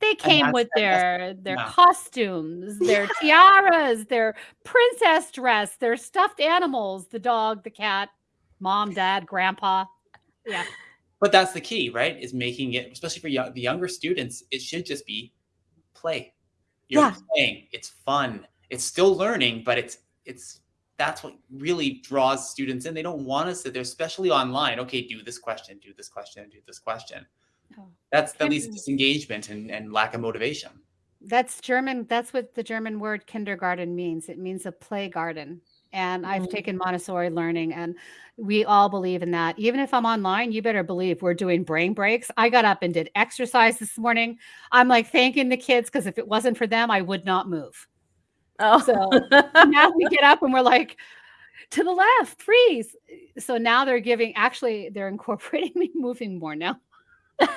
A: They came with their their
C: yeah.
A: costumes, their tiaras, their princess dress, their stuffed animals, the dog, the cat, mom, dad, grandpa. Yeah.
C: But that's the key, right? Is making it, especially for young, the younger students, it should just be play. You're
B: Yeah.
C: playing. It's fun. It's still learning, but it's it's that's what really draws students in. They don't want us to sit there, especially online. Okay, do this question, do this question, do this question.
A: Oh.
C: That's that leads to disengagement and, and lack of motivation.
A: That's German. That's what the German word kindergarten means. It means a play garden. And I've
B: Mhm.
A: taken Montessori learning, and we all believe in that. Even if I'm online, you better believe we're doing brain breaks. I got up and did exercise this morning. I'm like thanking the kids because if it wasn't for them, I would not move.
B: Oh
A: So now we get up and we're like, to the left, freeze. So now they're giving, actually, they're incorporating me moving more now.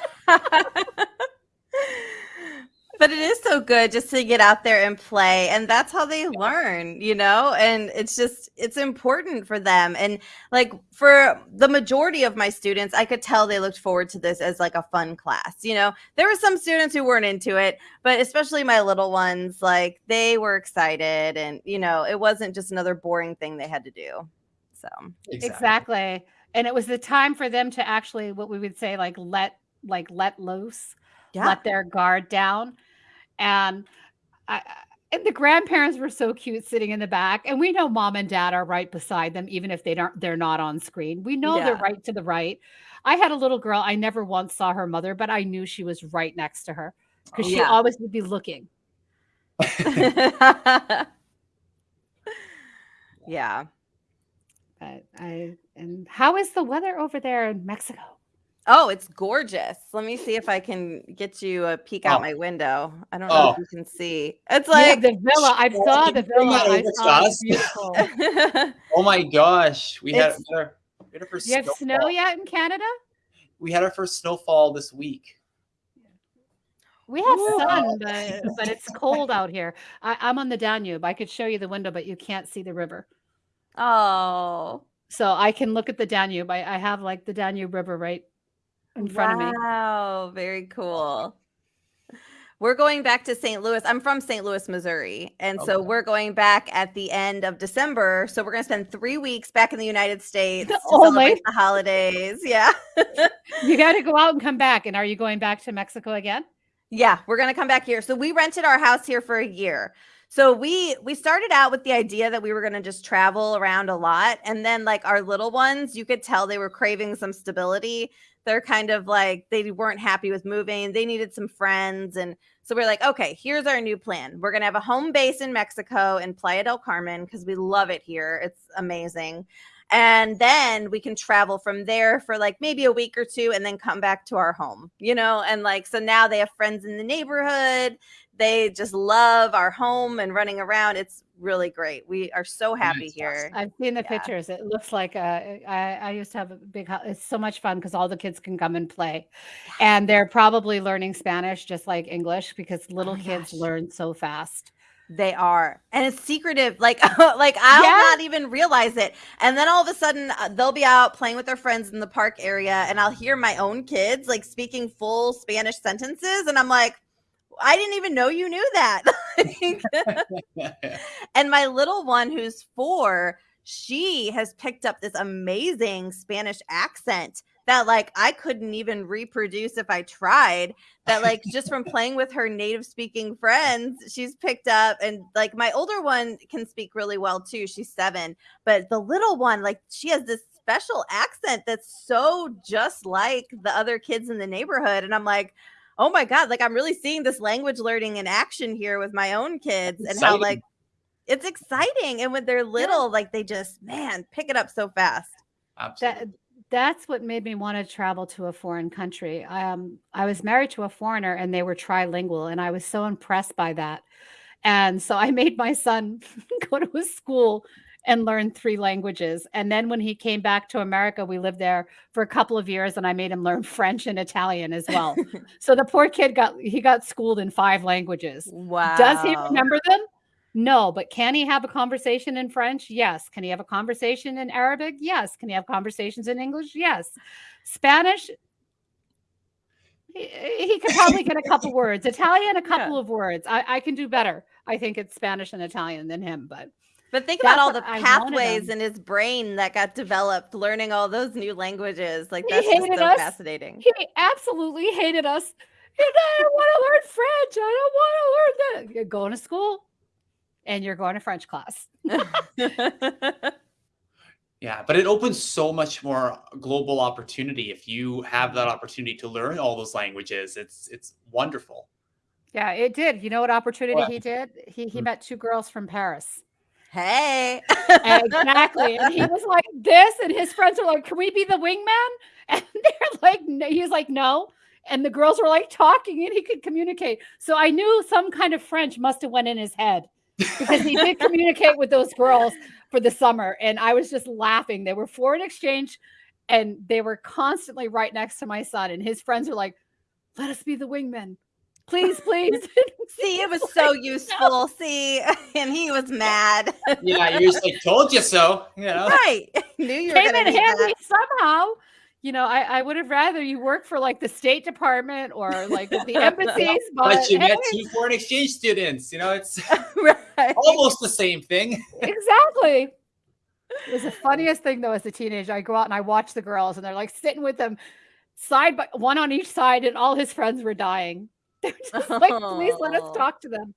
B: but it is so good just to get out there and play and that's how they learn you know and it's just it's important for them and like for the majority of my students i could tell they looked forward to this as like a fun class you know there were some students who weren't into it but especially my little ones like they were excited and you know it wasn't just another boring thing they had to do so
A: Exactly. And it was the time for them to actually, what we would say, like let, like let loose,
B: yeah
A: let their guard down. And I, and the grandparents were so cute sitting in the back. And we know mom and dad are right beside them, even if they don't, they're not on screen. We know they're right to the right. I had a little girl. I never once saw her mother, but I knew she was right next to her because oh, she
B: Yeah.
A: always would be looking.
B: yeah
A: But I, and how is the weather over there in Mexico?
B: Oh, it's gorgeous. Let me see if I can get you a peek out
C: Oh.
B: my window. I don't know if
C: Oh.
B: you can see. It's
A: Yeah,
B: like
A: the villa. I
C: Oh,
A: saw the villa.
C: that
A: I
C: over
A: saw it's
C: us?
A: beautiful.
C: Oh my gosh, we had,
B: It's-
C: we had our, we had our first
A: Do you have snow yet in Canada?
C: We had our first snowfall this week.
A: We have
B: Ooh.
A: sun, but, but it's cold out here. I, I'm on the Danube. I could show you the window, but you can't see the river.
B: oh,
A: So I can look at the Danube. I, I have like the Danube River right in front of me.
B: Wow, very cool. We're going back to St. Louis. I'm from St. Louis, Missouri. And so we're going back at the end of December. So we're going to spend three weeks back in the United States to
A: Only?
B: celebrate the holidays. Yeah.
A: You got to go out and come back. And are you going back to Mexico again?
B: Yeah, we're gonna come back here. So we rented our house here for a year. So we we started out with the idea that we were gonna just travel around a lot, and then like our little ones, you could tell they were craving some stability. They're kind of like they weren't happy with moving. They needed some friends, and so we're like, okay, here's our new plan. We're gonna have a home base in Mexico in Playa del Carmen because we love it here. It's amazing. and then we can travel from there for like maybe a week or two and then come back to our home you know and like so now they have friends in the neighborhood they just love our home and running around it's really great we are so happy here
A: i've seen the yeah. pictures it looks like a, I, I used to have a big house it's so much fun because all the kids can come and play and they're probably learning spanish just like english because little oh kids gosh. learn so fast
B: they are. And it's secretive. Like like I'll yeah. not even realize it. And then all of a sudden uh, they'll be out playing with their friends in the park area and I'll hear my own kids like speaking full Spanish sentences and I'm like I didn't even know you knew that. and my little one who's 4, she has picked up this amazing Spanish accent that like I couldn't even reproduce if I tried. That like just from playing with her native speaking friends, she's picked up and like my older one can speak really well too. She's 7, but the little one like she has this special accent that's so just like the other kids in the neighborhood and I'm like Oh my god, like I'm really seeing this language learning in action here with my own kids and how like it's exciting and when they're little yeah. like they just man pick it up so fast.
A: Absolutely. That, that's what made me want to travel to a foreign country. Um, I was married to a foreigner and they were trilingual, and I was so impressed by that. And so I made my son go to a school and learn three languages. And then when he came back to America, we lived there for a couple of years and I made him learn French and Italian as well. so the poor kid got he got schooled in five languages.
B: Wow.
A: Does he remember them? No, but can he have a conversation in French? Yes. Can he have a conversation in Arabic? Yes. Can he have conversations in English? Yes. Spanish, he, he could probably get a couple words. Italian, a couple yeah. of words. I, I can do better. I think it's Spanish and Italian than him, but
B: but think about all the pathways in his brain that got developed learning all those new languages. Like that's just so us. fascinating.
A: He absolutely hated us. I don't want to learn French. I don't want to learn that. You're going to school and you're going to French class.
C: yeah, but it opens so much more global opportunity if you have that opportunity to learn all those languages. It's it's wonderful.
A: Yeah, it did. You know what opportunity what? he did? He he mm. met two girls from Paris.
B: Hey.
A: exactly. And he was like this, and his friends were like, Can we be the wingman? And they're like, no. He's like, No. And the girls were like talking and he could communicate. So I knew some kind of French must have went in his head because he did communicate with those girls for the summer. And I was just laughing. They were foreign exchange and they were constantly right next to my son. And his friends were like, let us be the wingmen. Please, please.
B: See, it was so useful. See, and he was mad.
C: yeah, you just like told you so. You know,
B: right? Knew you
A: Came
B: were going
A: handy somehow you know, I, I would have rather you work for like the State Department or like the embassies.
C: but, but you hey. met two foreign exchange students. You know, it's right. almost the same thing.
A: exactly. It was the funniest thing though as a teenager. I go out and I watch the girls and they're like sitting with them side by one on each side, and all his friends were dying. They're just like, please let us talk to them.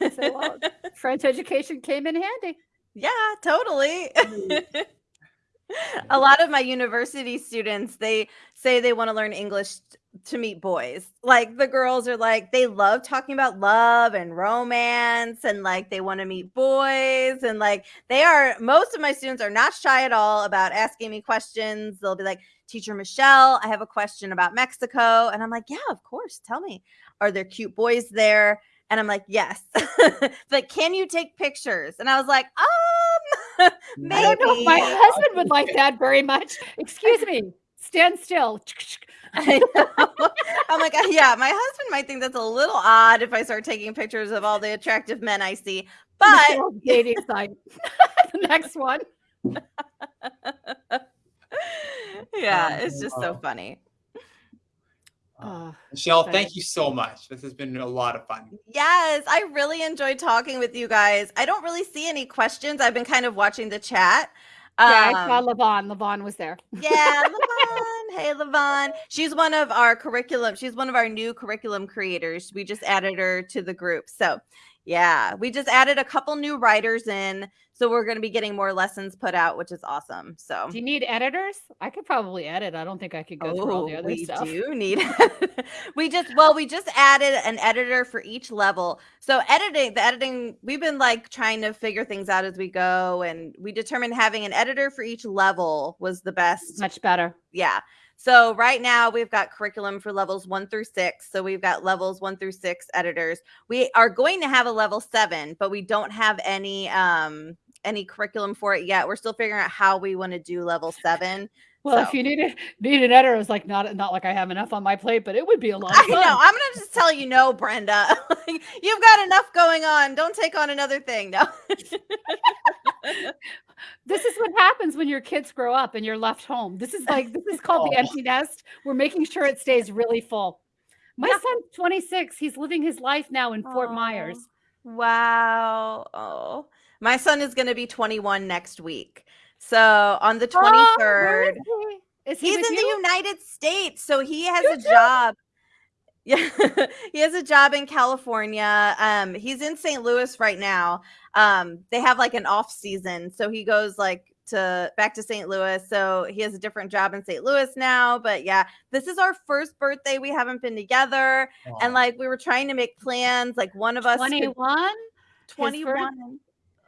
A: So, well, French education came in handy.
B: Yeah, totally. Mm a lot of my university students they say they want to learn english to meet boys like the girls are like they love talking about love and romance and like they want to meet boys and like they are most of my students are not shy at all about asking me questions they'll be like teacher michelle i have a question about mexico and i'm like yeah of course tell me are there cute boys there and i'm like yes like can you take pictures and i was like um
A: Maybe. I don't know if my husband would like that very much. Excuse me, stand still.
B: I am like, yeah, my husband might think that's a little odd if I start taking pictures of all the attractive men I see. But
A: dating site. the next one.
B: yeah, it's just so funny.
C: Oh, Michelle, thank you so much. This has been a lot of fun.
B: Yes, I really enjoyed talking with you guys. I don't really see any questions. I've been kind of watching the chat.
A: Yeah, um, I saw Levon. Levon was there.
B: Yeah, Levon. hey, Levon. She's one of our curriculum. She's one of our new curriculum creators. We just added her to the group. So, Yeah, we just added a couple new writers in, so we're going to be getting more lessons put out, which is awesome. So,
A: do you need editors? I could probably edit. I don't think I could go oh, through all oh, the oh, other
B: we
A: stuff.
B: We do need. we just well, we just added an editor for each level. So editing, the editing, we've been like trying to figure things out as we go, and we determined having an editor for each level was the best.
A: Much better.
B: Yeah. So right now we've got curriculum for levels one through six. So we've got levels one through six editors. We are going to have a level seven, but we don't have any um any curriculum for it yet. We're still figuring out how we want to do level seven.
A: Well, so. if you need a, need an editor, it's like not not like I have enough on my plate, but it would be a lot.
B: I know. I'm gonna just tell you no, Brenda. You've got enough going on. Don't take on another thing. No.
A: this is what happens when your kids grow up and you're left home. This is like this is called oh. the empty nest. We're making sure it stays really full. My yeah. son's 26. He's living his life now in Fort oh. Myers.
B: Wow. Oh. My son is going to be 21 next week. So on the 23rd, oh, is he? he's in you? the United States. So he has a job. Yeah, he has a job in California. Um, he's in St. Louis right now. Um, they have like an off season, so he goes like to back to St. Louis. So he has a different job in St. Louis now. But yeah, this is our first birthday. We haven't been together, and like we were trying to make plans. Like one of us,
A: 21,
B: 21.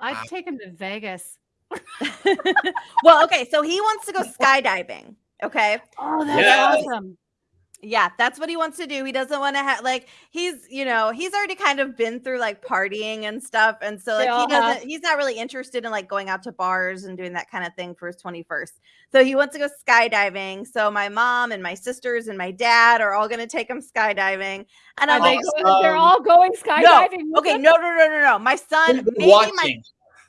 A: I'd take him to Vegas.
B: well, okay, so he wants to go skydiving. Okay.
A: Oh, that's yes. awesome.
B: Yeah, that's what he wants to do. He doesn't want to have like he's, you know, he's already kind of been through like partying and stuff. And so like he doesn't have. he's not really interested in like going out to bars and doing that kind of thing for his 21st. So he wants to go skydiving. So my mom and my sisters and my dad are all gonna take him skydiving. And I'm like,
A: they're um, all going skydiving.
B: No. Okay, no, no, no, no, no. My son, maybe watching. my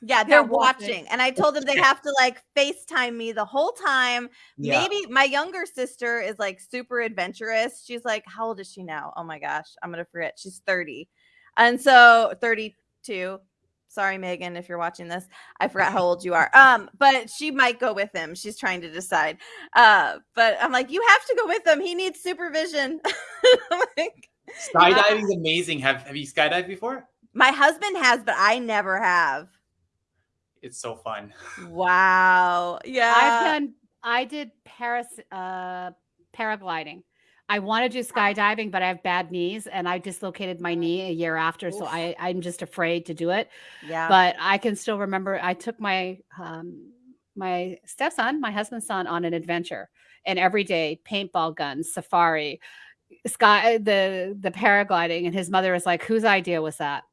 B: yeah, they're, they're watching. watching. And I told them they have to like FaceTime me the whole time. Yeah. Maybe my younger sister is like super adventurous. She's like, how old is she now? Oh my gosh, I'm going to forget. She's 30. And so 32. Sorry, Megan, if you're watching this. I forgot how old you are. Um, but she might go with him. She's trying to decide. Uh, but I'm like, you have to go with him. He needs supervision.
C: like, Skydiving is amazing. Have have you skydived before?
B: My husband has, but I never have
C: it's so fun.
B: Wow. Yeah.
A: I've done I did Paris uh paragliding. I want to do skydiving, but I have bad knees and I dislocated my knee a year after. Oof. So I, I'm just afraid to do it.
B: Yeah.
A: But I can still remember I took my um my stepson, my husband's son, on an adventure. And every day, paintball guns, safari, sky the the paragliding. And his mother was like, Whose idea was that?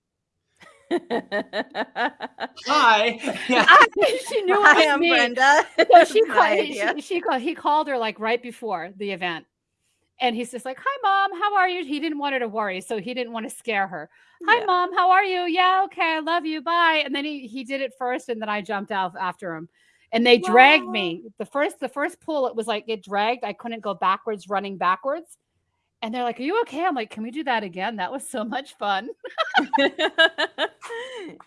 C: Hi.
A: Yeah. she knew
B: Hi, I'm me. Brenda.
A: So she, called, she, she called, he called her like right before the event. And he's just like, Hi, mom, how are you? He didn't want her to worry. So he didn't want to scare her. Hi, yeah. mom, how are you? Yeah, okay, I love you. Bye. And then he, he did it first, and then I jumped out after him. And they wow. dragged me. The first, the first pull, it was like it dragged. I couldn't go backwards, running backwards. And they're like, Are you okay? I'm like, Can we do that again? That was so much fun.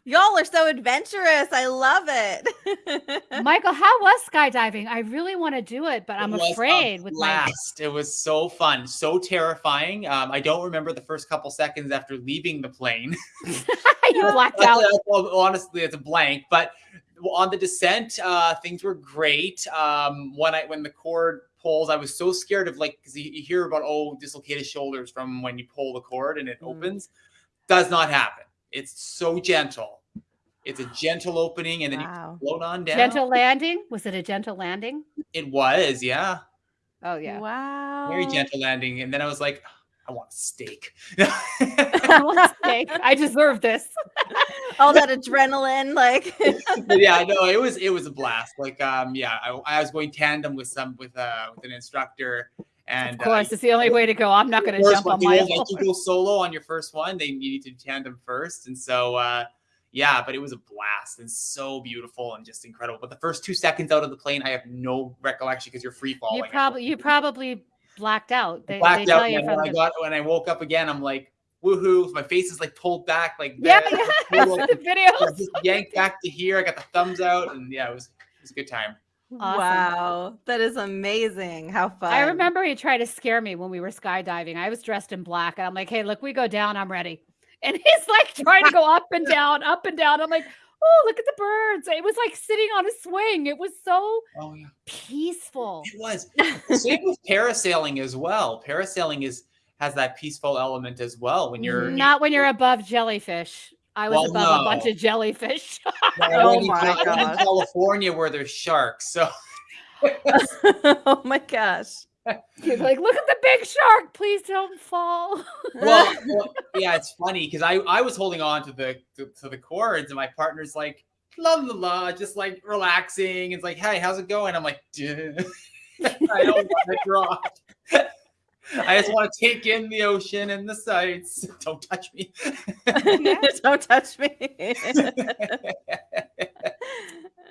B: Y'all are so adventurous. I love it.
A: Michael, how was skydiving? I really want to do it, but I'm afraid with
C: blast. My... It was so fun, so terrifying. Um, I don't remember the first couple seconds after leaving the plane.
A: you blacked out.
C: honestly, it's a blank. But on the descent, uh, things were great. Um, when I when the cord pulls. I was so scared of like because you, you, hear about oh dislocated shoulders from when you pull the cord and it mm. opens. Does not happen. It's so gentle. It's a gentle opening and then wow. you float on down.
A: Gentle landing? Was it a gentle landing?
C: It was, yeah.
A: Oh yeah.
B: Wow.
C: Very gentle landing. And then I was like, I want steak.
A: I want steak. I deserve this.
B: All that adrenaline, like.
C: yeah, no, it was it was a blast. Like, um, yeah, I, I was going tandem with some with uh with an instructor, and
A: of course, uh, it's the only way to go. I'm not going to jump on my.
C: You go solo on your first one. They need to tandem first, and so uh, yeah, but it was a blast and so beautiful and just incredible. But the first two seconds out of the plane, I have no recollection because you're free falling.
A: You probably you probably blacked out.
C: They, blacked they out. And when. I got when I woke up again, I'm like, woohoo! My face is like pulled back, like
A: yeah, yeah. the video.
C: Just yanked back to here. I got the thumbs out, and yeah, it was it was a good time.
B: Awesome. Wow, that is amazing. How fun. I
A: remember he tried to scare me when we were skydiving. I was dressed in black, and I'm like, hey, look, we go down, I'm ready. and he's like trying to go up and down, up and down. I'm like, oh, look at the birds. It was like sitting on a swing. It was so
C: Oh yeah.
A: peaceful.
C: It was. Same with parasailing as well. Parasailing is has that peaceful element as well when you're
A: Not when you're above jellyfish. I was
C: Well,
A: above a bunch of jellyfish.
B: Oh my
C: Cal- I'm in. California where there's sharks. So
B: oh my gosh.
A: He's like, look at the big shark. Please don't fall.
C: well, well, yeah, it's funny because I I was holding on to the to, to the cords and my partner's like la la la, just like relaxing. It's like, hey, how's it going? I'm like, "Duh." I don't want to drop. I just want to take in the ocean and the sights. Don't touch me.
B: Don't touch me.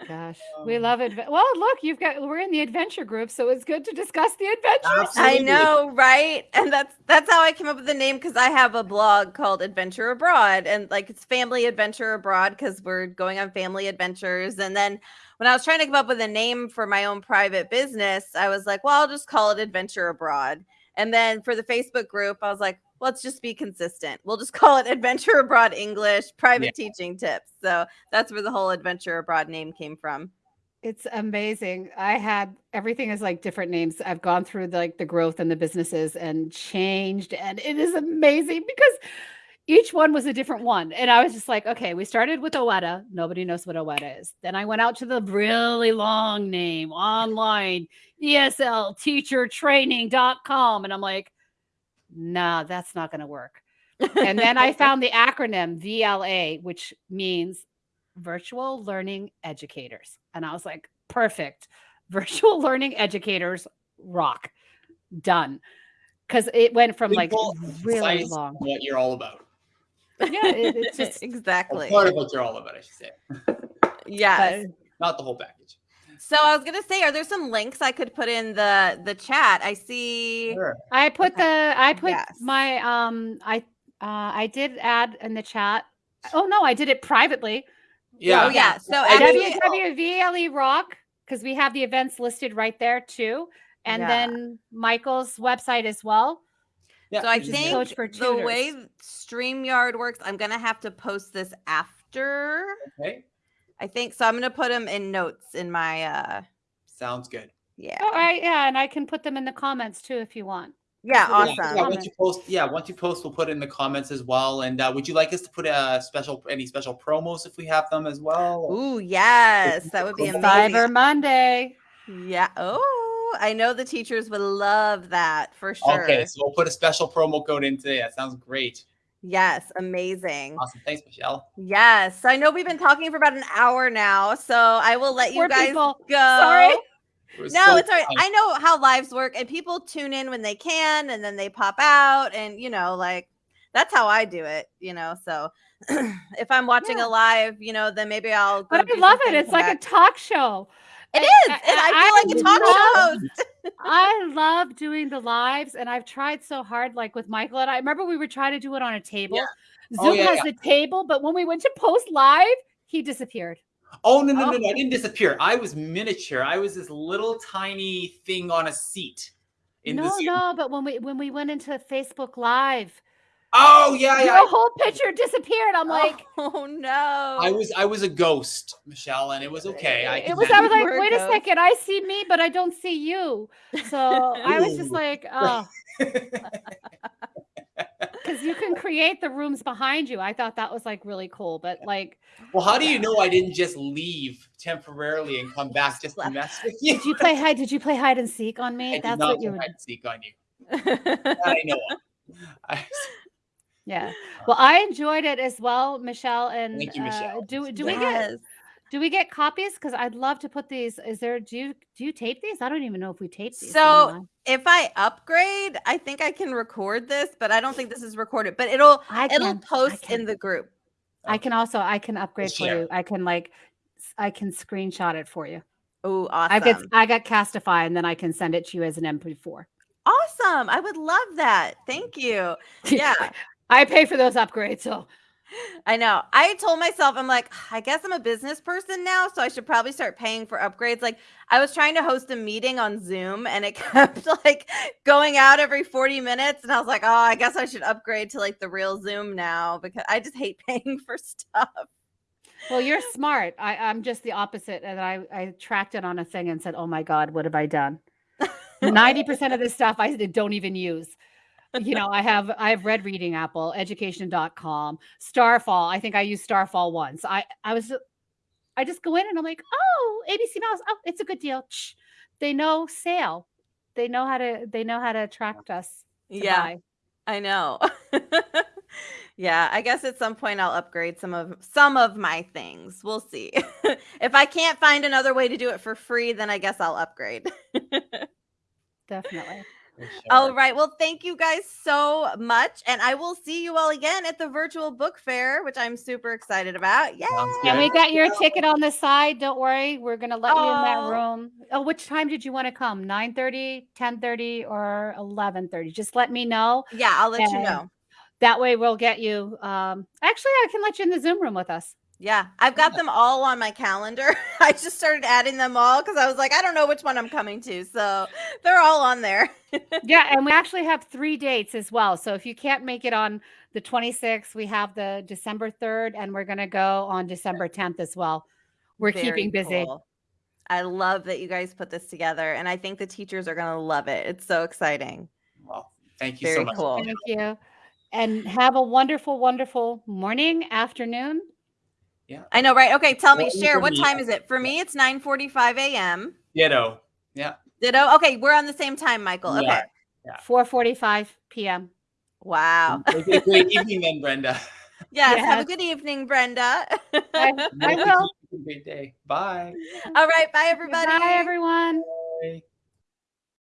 A: Gosh, we
C: Um,
A: love it. Well, look, you've got we're in the adventure group, so it's good to discuss the adventures.
B: I know, right? And that's that's how I came up with the name because I have a blog called Adventure Abroad, and like it's Family Adventure Abroad because we're going on family adventures. And then when I was trying to come up with a name for my own private business, I was like, well, I'll just call it Adventure Abroad. And then for the Facebook group, I was like, let's just be consistent. We'll just call it Adventure Abroad English Private Teaching Tips. So that's where the whole Adventure Abroad name came from.
A: It's amazing. I had everything is like different names. I've gone through the, like the growth and the businesses and changed, and it is amazing because each one was a different one. And I was just like, okay, we started with Owetta. Nobody knows what Owetta is. Then I went out to the really long name online, ESLteachertraining.com. And I'm like, nah, that's not going to work. And then I found the acronym VLE, which means virtual learning educators. And I was like, perfect. Virtual learning educators rock. Done. Because it went from like really long.
C: What you're all about.
A: Yeah, it, it's just
B: exactly.
C: part of what you're all about, I should say.
B: Yes.
A: but
C: Not the whole package.
B: So I was gonna say, are there some links I could put in the the chat? I see.
C: Sure.
A: I put
B: Okay.
A: the I put
B: Yes.
A: my um I uh I did add in the chat. Oh no, I did it privately.
C: Yeah.
B: Oh yeah. So
C: I
B: actually,
A: WWVLE E Rock because we have the events listed right there too, and
B: Yeah.
A: then Michael's website as well.
C: Yeah.
B: so I think
A: Coach for
B: the way
A: Tutors.
B: StreamYard works, I'm gonna have to post this after.
C: Okay.
B: I think so. I'm gonna put them in notes in my uh
C: Sounds good.
B: yeah.
A: All right. Yeah, and I can put them in the comments too if you want.
B: Yeah,
C: Yeah,
B: awesome.
C: Yeah, once you post, yeah, once you post, we'll put it in the comments as well. And uh, would you like us to put a special, any special promos if we have them as well?
B: Ooh, yes, that would be amazing.
A: Cyber Monday.
B: Yeah. Oh, I know the teachers would love that for sure.
C: Okay, so we'll put a special promo code in today. That sounds great.
B: Yes, amazing.
C: Awesome. Thanks, Michelle.
B: Yes, I know we've been talking for about an hour now, so I will let you guys
A: people.
B: go.
A: Sorry.
C: It
B: No,
C: so
B: it's all right. I know how lives work, and people tune in when they can, and then they pop out, and you know, like that's how I do it. You know, so if I'm watching
A: Yeah.
B: a live, you know, then maybe I'll. Go
A: But I love it. It's
B: come
A: like a talk show.
B: It is, and I feel like a talk show host.
A: I love doing the lives, and I've tried so hard, like with Michael and I. Remember, we were trying to do it on a table. Zoom
C: Oh, yeah,
A: has
C: yeah.
A: the table, but when we went to post live, he disappeared.
C: Oh no, no, oh. no,
B: Oh.
C: no! I didn't disappear. I was miniature. I was this little tiny thing on a seat.
A: No, no, but when we when we went into Facebook Live,
C: Oh yeah, yeah.
A: your whole picture disappeared. I'm like,
B: oh no!
C: I was I was a ghost, Michelle, and it was okay. I
A: it was. I was like,
B: were a
A: wait a second, I see me, but I don't see you. So I was just like, oh, because you can create the rooms behind you. I thought that was like really cool, but like,
C: well, how do you know I didn't just leave temporarily and come back just to mess with you?
A: did you play hide? Did you play hide and seek on
C: I
A: me?
C: did
A: That's
C: not
A: what you
C: put hide and seek on you. I know. I,
A: Yeah. Well, I enjoyed it as well, Michelle. And
C: Thank you, Michelle.
A: Uh, do do
C: was
A: we get do we get copies? Because I'd love to put these. Is there do you do you tape these? I don't even know if we tape these.
B: So,
A: anymore.
B: if I upgrade, I think I can record this, but I don't think this is recorded. But it'll
A: I
B: it'll
A: can, I
B: post
A: can.
B: in the group.
A: I can also I can upgrade for you. I can like I can screenshot it for you.
B: Oh, awesome!
A: I
B: awesome!
A: get I got Castify and then I can send it to you as an MP4.
B: awesome! I would love that. Thank you. Yeah.
A: I pay for those upgrades, so
B: I know. I told myself, I'm like, I guess I'm a business person now, so I should probably start paying for upgrades. Like, I was trying to host a meeting on Zoom and it kept like going out every 40 minutes. And I was like, oh, I guess I should upgrade to like the real Zoom now because I just hate paying for stuff.
A: Well, you're smart. I, I'm just the opposite. And I, I tracked it on a thing and said, oh my God, what have I done? 90% of this stuff I don't even use you know, I have I have read reading apple, education.com, Starfall. I think I used Starfall once. I I was I just go in and I'm like, oh, ABC Mouse. Oh, it's a good deal. Shh. They know sale. They know how to they know how to attract us. To
B: yeah.
A: Buy.
B: I know. yeah, I guess at some point I'll upgrade some of some of my things. We'll see. if I can't find another way to do it for free, then I guess I'll upgrade.
A: Definitely.
B: Sure. All right. Well, thank you guys so much. And I will see you all again at the virtual book fair, which I'm super excited about. Yeah.
A: And we got your ticket on the side. Don't worry. We're going to let oh. you in that room. Oh, which time did you want to come? 9 30, 10 30, or 11 30? Just let me know.
B: Yeah, I'll let and you know.
A: That way we'll get you. Um, actually, I can let you in the Zoom room with us.
B: Yeah, I've got them all on my calendar. I just started adding them all because I was like, I don't know which one I'm coming to. So they're all on there.
A: yeah, and we actually have three dates as well. So if you can't make it on the 26th, we have the December 3rd, and we're going to go on December 10th as well. We're Very keeping busy. Cool.
B: I love that you guys put this together, and I think the teachers are going to love it. It's so exciting.
C: Well, thank you Very so much.
B: Cool.
A: Thank you. And have a wonderful, wonderful morning, afternoon,
C: yeah.
B: I know, right? Okay, tell me, share what time is it? For me, it's 9 45 a.m.
C: Ditto. Yeah.
B: Ditto. Okay, we're on the same time, Michael. Okay. Yeah.
A: yeah. 4 45 p.m.
B: Wow.
C: Great evening then, Brenda.
B: Yes, yes, Have a good evening, Brenda.
A: I, I will.
C: Great day. Bye.
B: All right. Bye, everybody.
A: Bye, everyone. Bye.